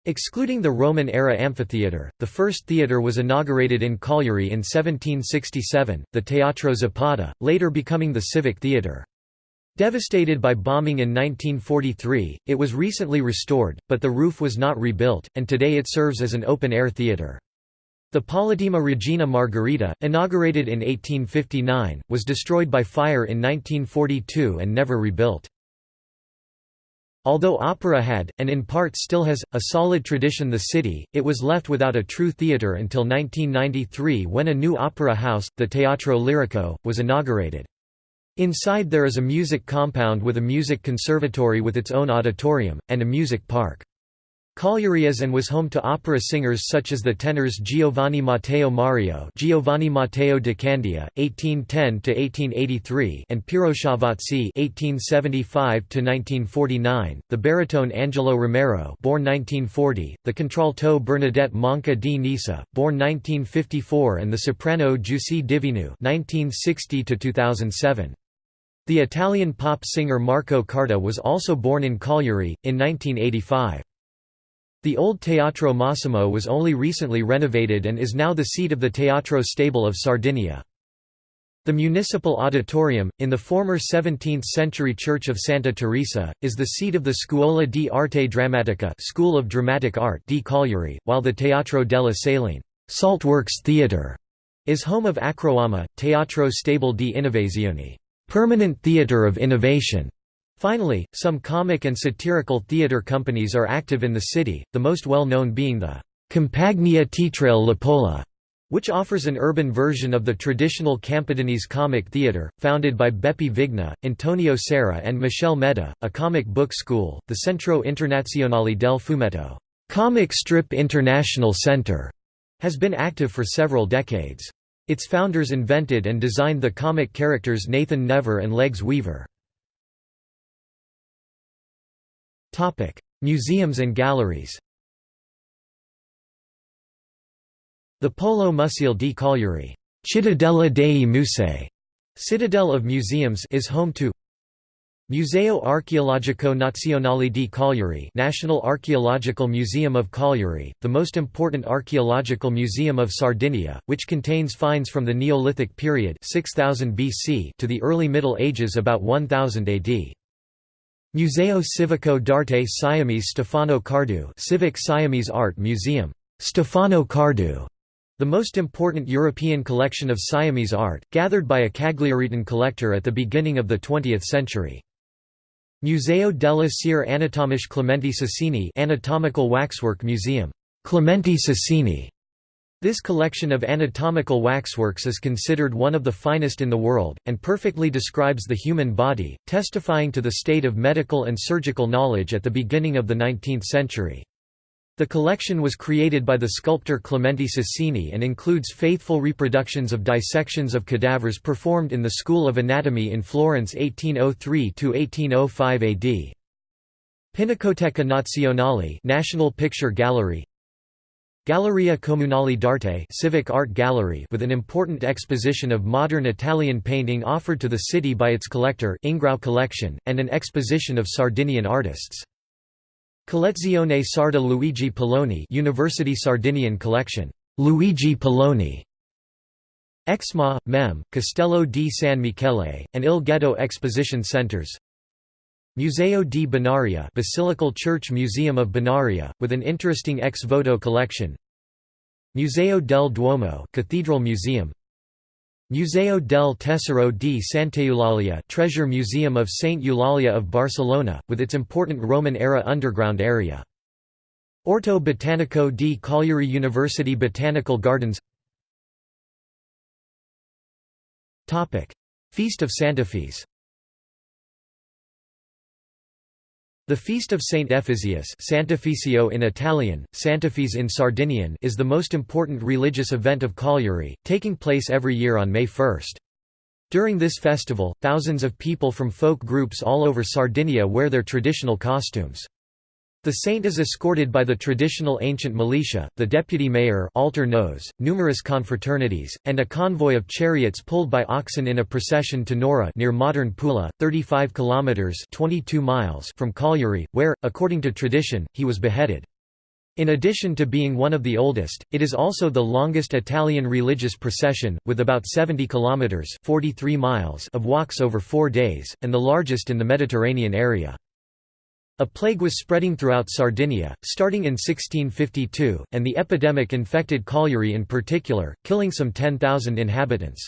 Excluding the Roman-era amphitheatre, the first theatre was inaugurated in Cagliari in 1767, the Teatro Zapata, later becoming the Civic Theatre. Devastated by bombing in 1943, it was recently restored, but the roof was not rebuilt, and today it serves as an open-air theatre. The Politeama Regina Margherita, inaugurated in 1859, was destroyed by fire in 1942 and never rebuilt. Although opera had, and in part still has, a solid tradition the city, it was left without a true theatre until 1993 when a new opera house, the Teatro Lirico, was inaugurated. Inside there is a music compound with a music conservatory with its own auditorium, and a music park. Cagliari is and was home to opera singers such as the tenors Giovanni Matteo Mario Giovanni Matteo de Candia, 1810–1883 and Piero Schiavazzi (1875–1949), the baritone Angelo Romero born 1940, the contralto Bernadette Manca di Nissa, born 1954 and the soprano Giusy Devinu 1960–2007. The Italian pop singer Marco Carta was also born in Cagliari, in 1985. The old Teatro Massimo was only recently renovated and is now the seat of the Teatro Stabile of Sardinia. The municipal auditorium, in the former 17th-century Church of Santa Teresa, is the seat of the Scuola di Arte Drammatica School of Dramatic Art di Cagliari, while the Teatro della Saline Saltworks Theatre is home of Acroama, Teatro Stabile di Innovazione permanent theatre of innovation. Finally, some comic and satirical theatre companies are active in the city, the most well-known being the Compagnia Teatrale Lapola, which offers an urban version of the traditional Campidanese comic theatre, founded by Beppe Vigna, Antonio Serra and Michele Meta, a comic book school, the Centro Internazionale del Fumetto comic strip international center, has been active for several decades. Its founders invented and designed the comic characters Nathan Never and Legs Weaver. Museums and galleries The Polo Museo di Cagliari Cittadella dei Musei Citadel of Museums is home to Museo Archeologico Nazionale di Cagliari National Archaeological Museum of Cagliari, the most important archaeological museum of Sardinia, which contains finds from the Neolithic period 6000 BC to the early Middle Ages about 1000 AD. Museo Civico d'Arte Siamese Stefano Cardu Civic Siamese Art Museum, Stefano Cardu, the most important European collection of Siamese art, gathered by a Cagliaritan collector at the beginning of the 20th century. Museo della Cere Anatomiche Clemente Susini Anatomical Waxwork Museum, Clemente Susini, this collection of anatomical waxworks is considered one of the finest in the world, and perfectly describes the human body, testifying to the state of medical and surgical knowledge at the beginning of the 19th century. The collection was created by the sculptor Clemente Susini and includes faithful reproductions of dissections of cadavers performed in the School of Anatomy in Florence 1803–1805 AD. Pinacoteca Nazionale National Picture Gallery Galleria Comunale d'Arte civic art gallery with an important exposition of modern Italian painting offered to the city by its collector Ingrao Collection, and an exposition of Sardinian artists. Collezione Sarda Luigi Piloni University Sardinian Collection, Luigi Piloni Exma, Mem, Castello di San Michele, and Il Ghetto Exposition Centers Museo di Bonaria Basilical Church Museum of Bonaria, with an interesting ex voto collection. Museo del Duomo Cathedral Museum. Museo del Tesoro di Sant'Eulalia Treasure Museum of Saint Eulalia of Barcelona, with its important Roman-era underground area. Orto Botanico di Cagliari University Botanical Gardens. Feast of Santa Sant'Ephise The feast of Saint Ephisius Sant'Efisio in Italian, Sant'Efis in Sardinian is the most important religious event of Cagliari, taking place every year on May 1. During this festival, thousands of people from folk groups all over Sardinia wear their traditional costumes. The saint is escorted by the traditional ancient militia, the deputy mayor Alternos, numerous confraternities, and a convoy of chariots pulled by oxen in a procession to Nora near modern Pula, 35 kilometers (22 miles) from Cagliari, where, according to tradition, he was beheaded. In addition to being one of the oldest, it is also the longest Italian religious procession, with about 70 kilometers (43 miles) of walks over 4 days, and the largest in the Mediterranean area. A plague was spreading throughout Sardinia, starting in 1652, and the epidemic infected Cagliari in particular, killing some 10,000 inhabitants.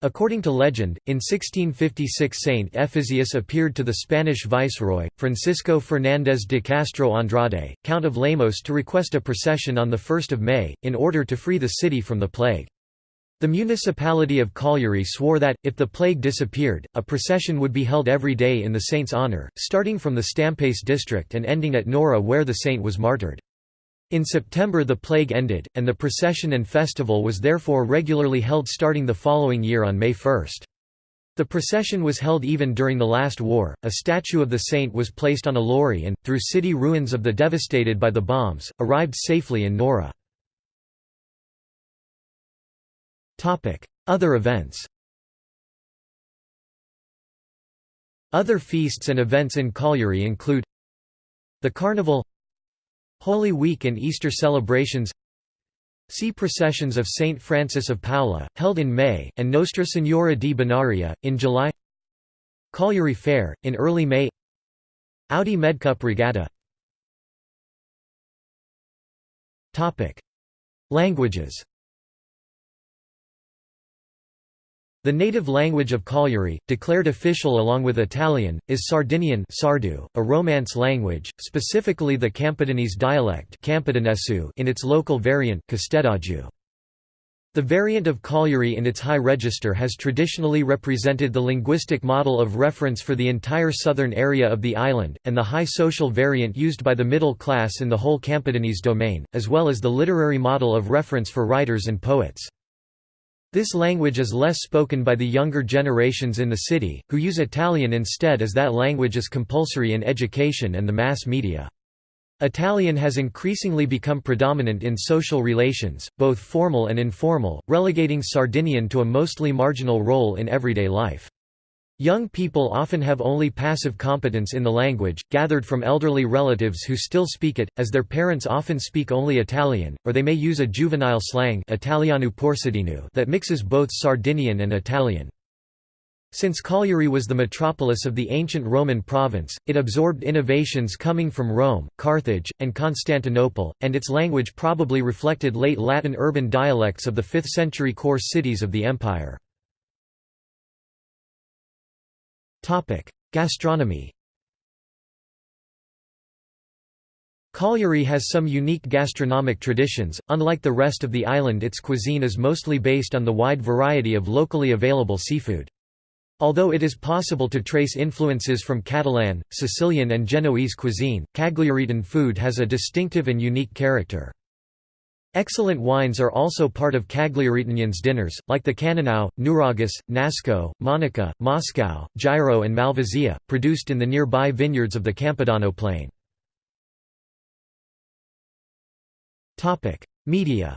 According to legend, in 1656 Saint Ephisius appeared to the Spanish viceroy, Francisco Fernández de Castro Andrade, Count of Lemos to request a procession on 1 May, in order to free the city from the plague. The municipality of Cagliari swore that, if the plague disappeared, a procession would be held every day in the saint's honour, starting from the Stampace district and ending at Nora where the saint was martyred. In September the plague ended, and the procession and festival was therefore regularly held starting the following year on May 1. The procession was held even during the last war. A statue of the saint was placed on a lorry and, through city ruins of the devastated by the bombs, arrived safely in Nora. Other events Other feasts and events in Cagliari include the Carnival Holy Week and Easter celebrations See processions of Saint Francis of Paola, held in May, and Nostra Signora di Bonaria, in July Cagliari Fair, in early May Audi Medcup Regatta. Languages The native language of Cagliari, declared official along with Italian, is Sardinian Sardu, a Romance language, specifically the Campidanese dialect in its local variant The variant of Cagliari in its high register has traditionally represented the linguistic model of reference for the entire southern area of the island, and the high social variant used by the middle class in the whole Campidanese domain, as well as the literary model of reference for writers and poets. This language is less spoken by the younger generations in the city, who use Italian instead as that language is compulsory in education and the mass media. Italian has increasingly become predominant in social relations, both formal and informal, relegating Sardinian to a mostly marginal role in everyday life. Young people often have only passive competence in the language, gathered from elderly relatives who still speak it, as their parents often speak only Italian, or they may use a juvenile slang that mixes both Sardinian and Italian. Since Cagliari was the metropolis of the ancient Roman province, it absorbed innovations coming from Rome, Carthage, and Constantinople, and its language probably reflected late Latin urban dialects of the 5th century core cities of the empire. Gastronomy Cagliari has some unique gastronomic traditions, unlike the rest of the island its cuisine is mostly based on the wide variety of locally available seafood. Although it is possible to trace influences from Catalan, Sicilian and Genoese cuisine, Cagliaritan food has a distinctive and unique character. Excellent wines are also part of Cagliaritanians' dinners, like the Cannonau, Nuragus, Nasco, Monica, Moscow, Girò and Malvasia, produced in the nearby vineyards of the Campidano plain. Media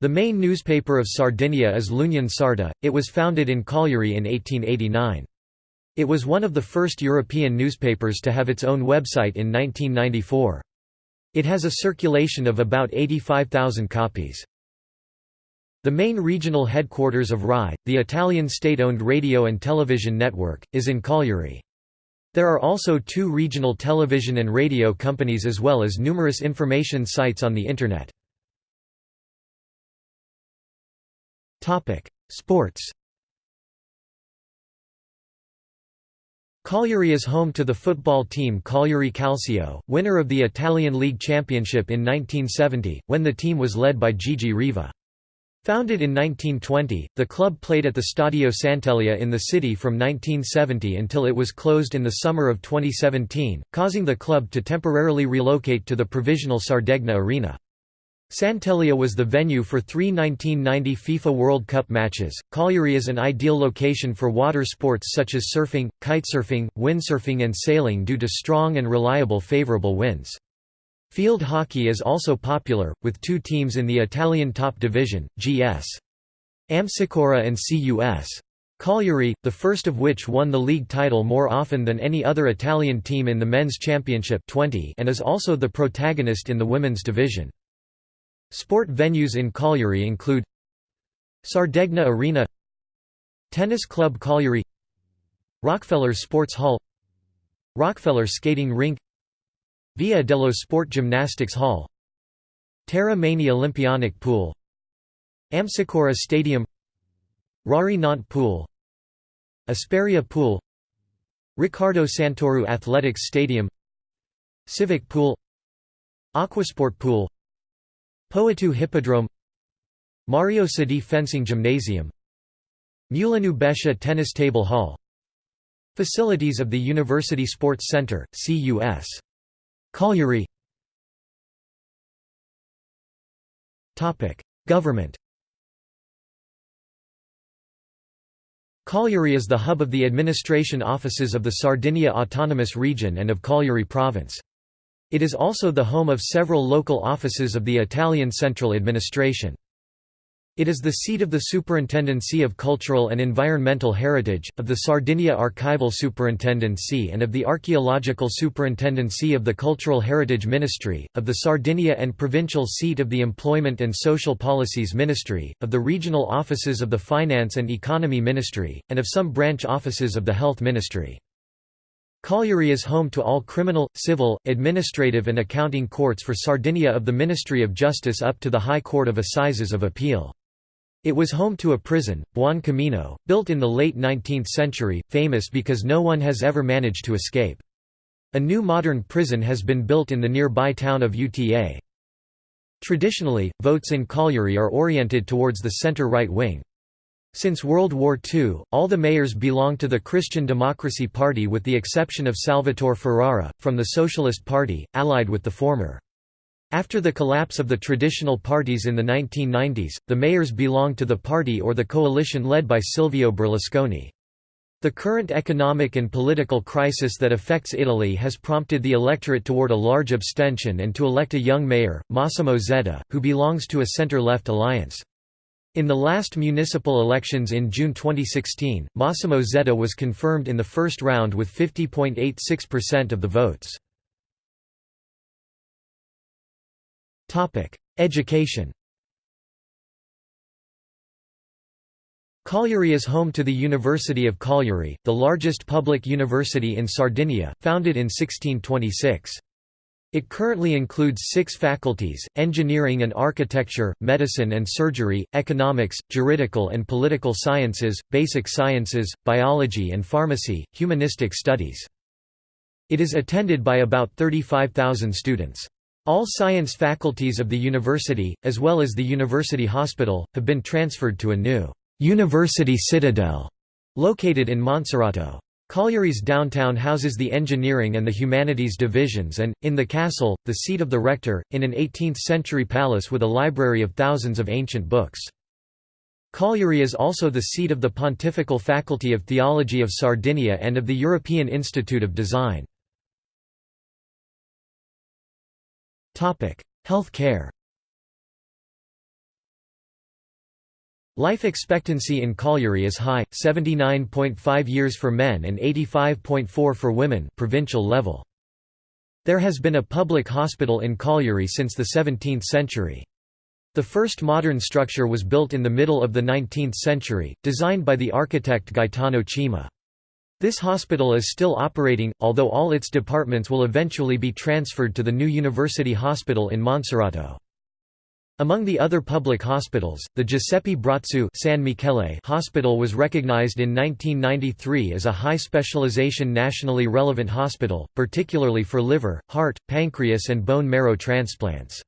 The main newspaper of Sardinia is l'Union Sarda, it was founded in Cagliari in 1889. It was one of the first European newspapers to have its own website in 1994. It has a circulation of about 85,000 copies. The main regional headquarters of RAI, the Italian state-owned radio and television network, is in Cagliari. There are also two regional television and radio companies as well as numerous information sites on the Internet. Sports Cagliari is home to the football team Cagliari Calcio, winner of the Italian League Championship in 1970, when the team was led by Gigi Riva. Founded in 1920, the club played at the Stadio Sant'Elia in the city from 1970 until it was closed in the summer of 2017, causing the club to temporarily relocate to the provisional Sardegna Arena. Sant'Elia was the venue for three 1990 FIFA World Cup matches. Cagliari is an ideal location for water sports such as surfing, kitesurfing, windsurfing, and sailing due to strong and reliable favorable winds. Field hockey is also popular, with two teams in the Italian top division, GS. Amsicora and CUS. Cagliari, the first of which won the league title more often than any other Italian team in the men's championship 20 and is also the protagonist in the women's division. Sport venues in Cagliari include Sardegna Arena Tennis Club Cagliari Rockefeller Sports Hall Rockefeller Skating Rink Via dello Sport Gymnastics Hall Terramaini Olimpionic Pool Amsicora Stadium Rari Nantes Pool Asperia Pool Ricardo Santoro Athletics Stadium Civic Pool Aquasport Pool Poetto Hippodrome Mario Sadi Fencing Gymnasium Mulinu Bescia Tennis Table Hall Facilities of the University Sports Center, CUS. Cagliari Government Cagliari is the hub of the administration offices of the Sardinia Autonomous Region and of Cagliari Province. It is also the home of several local offices of the Italian central administration. It is the seat of the Superintendency of Cultural and Environmental Heritage, of the Sardinia Archival Superintendency and of the Archaeological Superintendency of the Cultural Heritage Ministry, of the Sardinia and provincial seat of the Employment and Social Policies Ministry, of the regional offices of the Finance and Economy Ministry, and of some branch offices of the Health Ministry. Cagliari is home to all criminal, civil, administrative and accounting courts for Sardinia of the Ministry of Justice up to the High Court of Assizes of Appeal. It was home to a prison, Buon Camino, built in the late 19th century, famous because no one has ever managed to escape. A new modern prison has been built in the nearby town of Uta. Traditionally, votes in Cagliari are oriented towards the center-right wing. Since World War II, all the mayors belong to the Christian Democracy Party with the exception of Salvatore Ferrara, from the Socialist Party, allied with the former. After the collapse of the traditional parties in the 1990s, the mayors belonged to the party or the coalition led by Silvio Berlusconi. The current economic and political crisis that affects Italy has prompted the electorate toward a large abstention and to elect a young mayor, Massimo Zedda, who belongs to a centre-left alliance. In the last municipal elections in June 2016, Massimo Zedda was confirmed in the first round with 50.86% of the votes. Education Cagliari is home to the University of Cagliari, the largest public university in Sardinia, founded in 1626. It currently includes six faculties, engineering and architecture, medicine and surgery, economics, juridical and political sciences, basic sciences, biology and pharmacy, humanistic studies. It is attended by about 35,000 students. All science faculties of the university, as well as the university hospital, have been transferred to a new «University Citadel» located in Monserrato. Cagliari's downtown houses the engineering and the humanities divisions and, in the castle, the seat of the rector, in an 18th-century palace with a library of thousands of ancient books. Cagliari is also the seat of the Pontifical Faculty of Theology of Sardinia and of the European Institute of Design. Health care Life expectancy in Cagliari is high, 79.5 years for men and 85.4 for women provincial level. There has been a public hospital in Cagliari since the 17th century. The first modern structure was built in the middle of the 19th century, designed by the architect Gaetano Cima. This hospital is still operating, although all its departments will eventually be transferred to the new University Hospital in Monserrato. Among the other public hospitals, the Giuseppe Brotzu San Michele Hospital was recognized in 1993 as a high specialization nationally relevant hospital, particularly for liver, heart, pancreas and bone marrow transplants.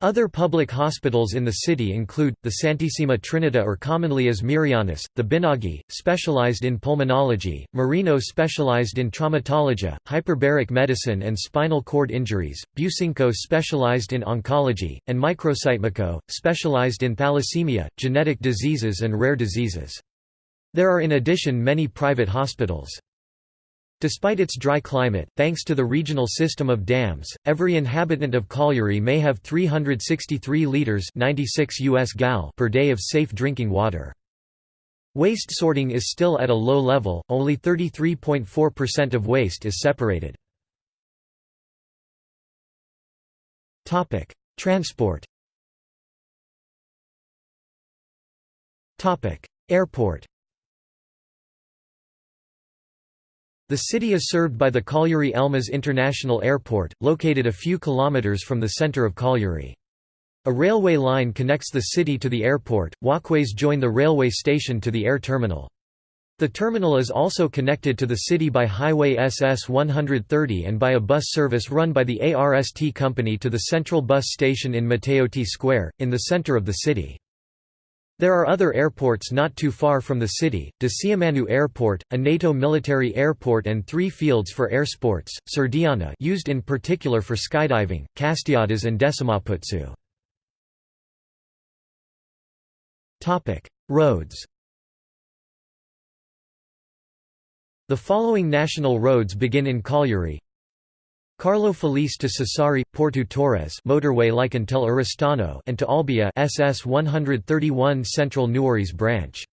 Other public hospitals in the city include, the Santissima Trinita or commonly as Marianus, the Binaghi, specialized in pulmonology, Marino specialized in traumatology, hyperbaric medicine and spinal cord injuries, Businco specialized in oncology, and Microcitemico, specialized in thalassemia, genetic diseases and rare diseases. There are in addition many private hospitals. Despite its dry climate, thanks to the regional system of dams, every inhabitant of Cagliari may have 363 liters 96 US gal per day of safe drinking water. Waste sorting is still at a low level, only 33.4% of waste is separated. Transport Airport The city is served by the Cagliari-Elmas International Airport, located a few kilometers from the center of Cagliari. A railway line connects the city to the airport, walkways join the railway station to the air terminal. The terminal is also connected to the city by Highway SS 130 and by a bus service run by the ARST company to the central bus station in Matteotti Square, in the center of the city. There are other airports not too far from the city, Decimomannu Airport, a NATO military airport and three fields for air sports, Serdiana used in particular for skydiving, Castiadas and Decimoputzu. Roads The following national roads begin in Cagliari Carlo Felice to Sassari, Porto Torres motorway like until Oristano and to Olbia SS 131 Central Nuores branch.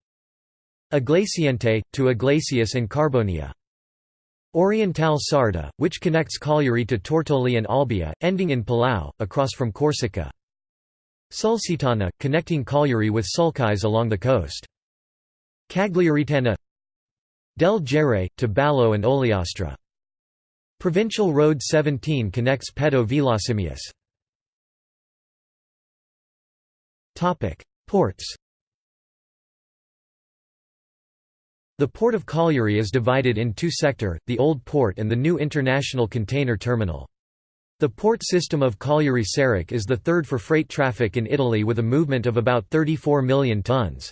Iglesiente, to Iglesias and Carbonia. Oriental Sarda, which connects Cagliari to Tortoli and Olbia, ending in Palau, across from Corsica. Sulcitana, connecting Cagliari with Sulcis along the coast. Cagliaritana Del Gere, to Ballao and Ogliastra. Provincial Road 17 connects Pedo Villasimius. Ports The Port of Cagliari is divided in two sector, the Old Port and the new International Container Terminal. The port system of Cagliari Sarroch is the third for freight traffic in Italy with a movement of about 34 million tons.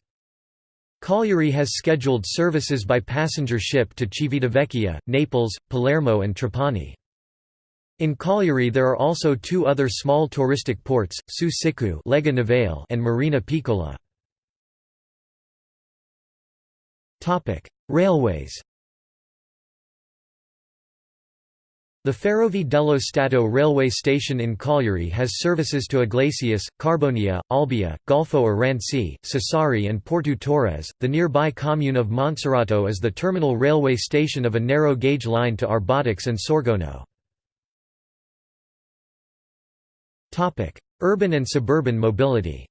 Cagliari has scheduled services by passenger ship to Civitavecchia, Naples, Palermo and Trapani. In Cagliari there are also two other small touristic ports, Su Sicu and Marina Piccola. Railways The Ferrovie dello Stato railway station in Cagliari has services to Iglesias, Carbonia, Olbia, Golfo Aranci, Sassari and Porto Torres. The nearby commune of Monserrato is the terminal railway station of a narrow gauge line to Arbatax and Sorgono. Urban and suburban mobility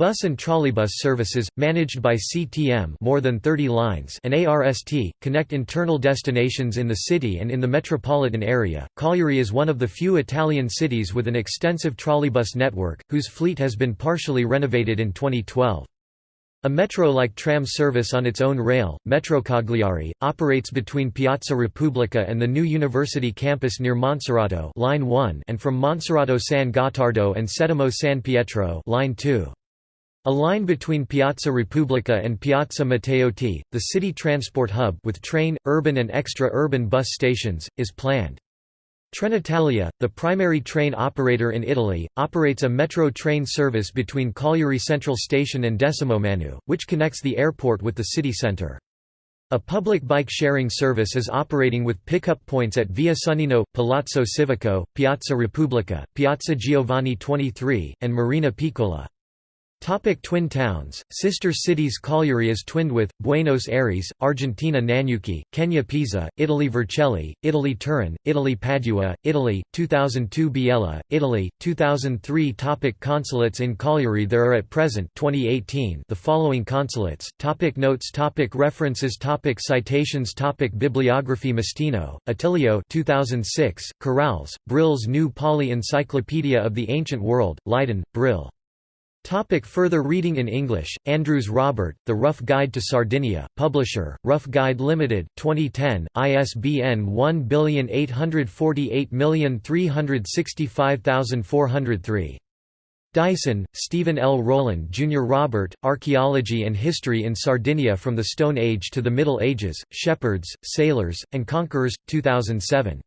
Bus and trolleybus services, managed by CTM more than 30 lines and ARST, connect internal destinations in the city and in the metropolitan area. Cagliari is one of the few Italian cities with an extensive trolleybus network, whose fleet has been partially renovated in 2012. A metro-like tram service on its own rail, Metro Cagliari, operates between Piazza Repubblica and the new university campus near Monserrato line 1 and from Monserrato San Gottardo and Settimo San Pietro line 2. A line between Piazza Repubblica and Piazza Matteotti, the city transport hub with train, urban and extra-urban bus stations, is planned. Trenitalia, the primary train operator in Italy, operates a metro train service between Cagliari Central Station and Decimomanu, which connects the airport with the city centre. A public bike sharing service is operating with pickup points at Via Sonnino, Palazzo Civico, Piazza Repubblica, Piazza Giovanni XXIII, and Marina Piccola. Topic twin towns, sister cities Cagliari is twinned with, Buenos Aires, Argentina Nanyuki, Kenya Pisa, Italy Vercelli, Italy Turin, Italy Padua, Italy, 2002 Biella, Italy, 2003 topic Consulates in Cagliari There are at present 2018 the following consulates, topic Notes topic References topic Citations topic Bibliography Mastino, Attilio 2006, Carales, Brill's New Pauly Encyclopedia of the Ancient World, Leiden, Brill. Topic further reading in English, Andrews Robert, The Rough Guide to Sardinia, Publisher, Rough Guide Limited, 2010, ISBN 1848365403. Dyson, Stephen L. Rowland Jr. Robert, Archaeology and History in Sardinia from the Stone Age to the Middle Ages, Shepherds, Sailors, and Conquerors, 2007.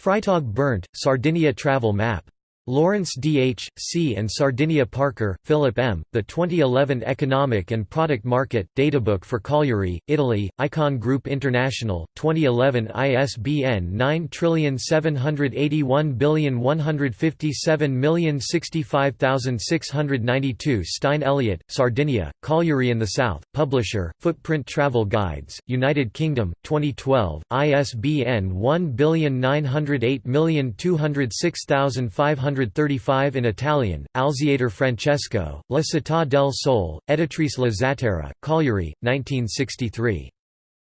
Freitag Berndt, Sardinia Travel Map. Lawrence D. H., C. and Sardinia Parker, Philip M., The 2011 Economic and Product Market, Databook for Cagliari, Italy, Icon Group International, 2011 ISBN 9781157065692 Stein Elliott, Sardinia, Cagliari in the South, Publisher, Footprint Travel Guides, United Kingdom, 2012, ISBN 1908206500 135 in Italian, Alziator Francesco, La Città del Sole, Editrice La Zattera, Cagliari, 1963.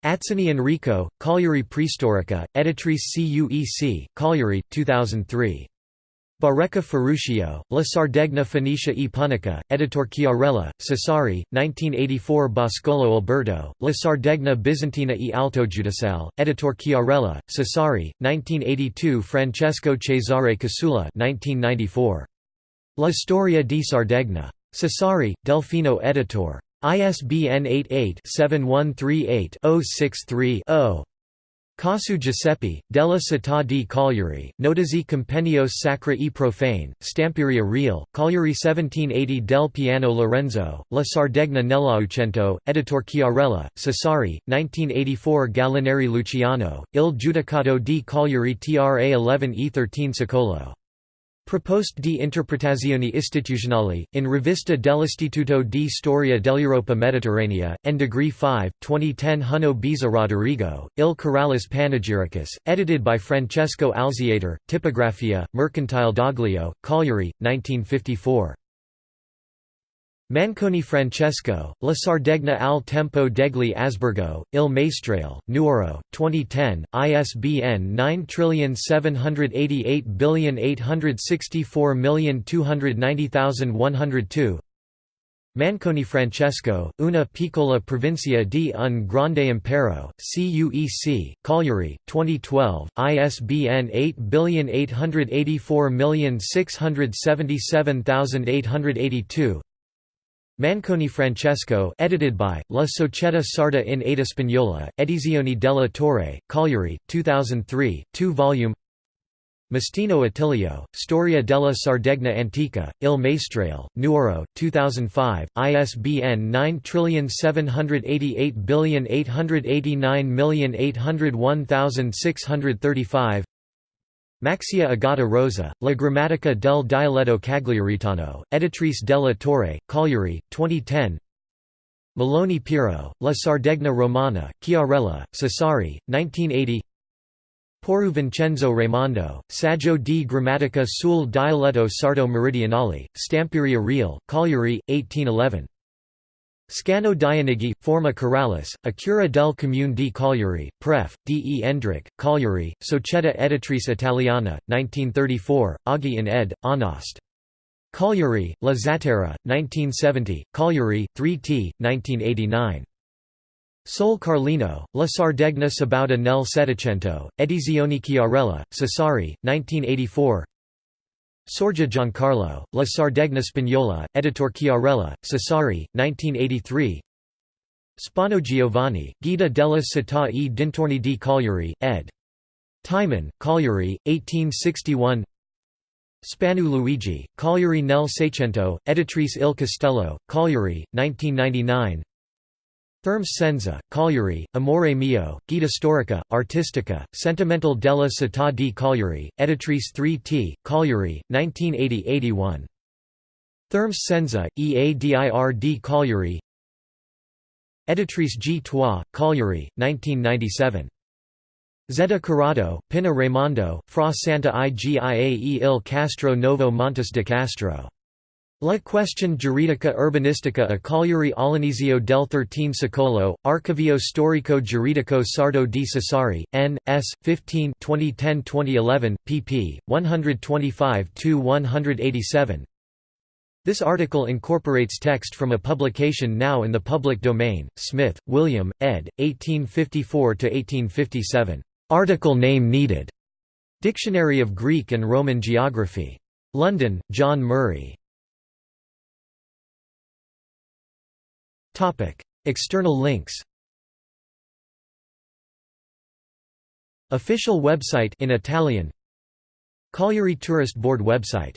Atzeni Enrico, Cagliari Preistorica, Editrice CUEC, Cagliari, 2003. Barrecca Ferruccio, La Sardegna Phoenicia e Punica, Editor Chiarella, Sassari, 1984 Boscolo Alberto, La Sardegna Bizantina e Alto Giudical, Editor Chiarella, Sassari, 1982 Francesco Cesare Casula 1994. La Storia di Sardegna. Sassari, Delfino Editor. ISBN 88-7138-063-0. Casu Giuseppe, della Città di Cagliari, Notizie Compendios Sacra e Profane, Stamperia Reale, Cagliari 1780 del Piano Lorenzo, La Sardegna nell'Aucento, Editor Chiarella, Sassari, 1984 Gallinari Luciano, Il Giudicato di Cagliari Tra 11 e 13 Secolo. Proposte di interpretazioni istituzionali, in Rivista dell'Istituto di Storia dell'Europa Mediterranea, n degree 5, 2010 Huno Biza Roderigo, Il Caralis Panegyricus, edited by Francesco Alziator, Tipografia, Mercantile Doglio, Cagliari, 1954. Manconi Francesco, La Sardegna al tempo degli Asburgo, Il Maestrale, Nuoro, 2010, ISBN 9788864290102 Manconi Francesco, Una piccola provincia di un grande impero, CUEC, Cagliari, 2012, ISBN 8848777882 Manconi Francesco edited by, La Società Sarda in Eta Spagnola, Edizioni della Torre, Cagliari, 2003, 2-volume Mastino Attilio, Storia della Sardegna Antica, Il Maestrale, Nuoro, 2005, ISBN 9788889801635 Maxia Agata Rosa, La Grammatica del dialetto cagliaritano, Editrice della Torre, Cagliari, 2010 Meloni Piero, La Sardegna Romana, Chiarella, Sassari, 1980 Porru Vincenzo Raimondo, Saggio di Grammatica sul dialetto sardo meridionale, Stamperia Reale, Cagliari, 1811 Scano Dionigi, Forma Corralis, A Cura del Comune di Cagliari, Pref. D. E. Endrich, Cagliari, Società Editrice Italiana, 1934, Aghi in ed. Anost. Cagliari, La Zattera, 1970, Cagliari, 3t, 1989. Sol Carlino, La Sardegna Sabauda nel Settecento, Edizioni Chiarella, Sassari, 1984 Sorgia Giancarlo, La Sardegna Spagnola, Editor Chiarella, Sassari, 1983 Spano Giovanni, Guida della città e dintorni di Cagliari, ed. Timon, Cagliari, 1861 Spanu Luigi, Cagliari nel Seicento, Editrice Il Castello, Cagliari, 1999 Thermes Senza, Cagliari, Amore Mio, Guida Storica, Artistica, Sentimental della Città di Cagliari, Editrice 3T, Cagliari, 1980–81. Thermes Senza, EADIR di Cagliari Editrice G. Trois, Cagliari, 1997. Zedda Corrado, Pinna Raimondo, Fra Santa Igiae il Castro Novo Montes de Castro. La Question giuridica urbanistica a Cagliari all'inizio del XIII secolo, Archivio storico giuridico sardo di Sassari, n. s. 15 2010-2011, pp. 125–187 This article incorporates text from a publication now in the public domain, Smith, William, ed., 1854–1857. Article name needed. Dictionary of Greek and Roman Geography. London, John Murray. External links. Official website in Italian. Cagliari Tourist Board website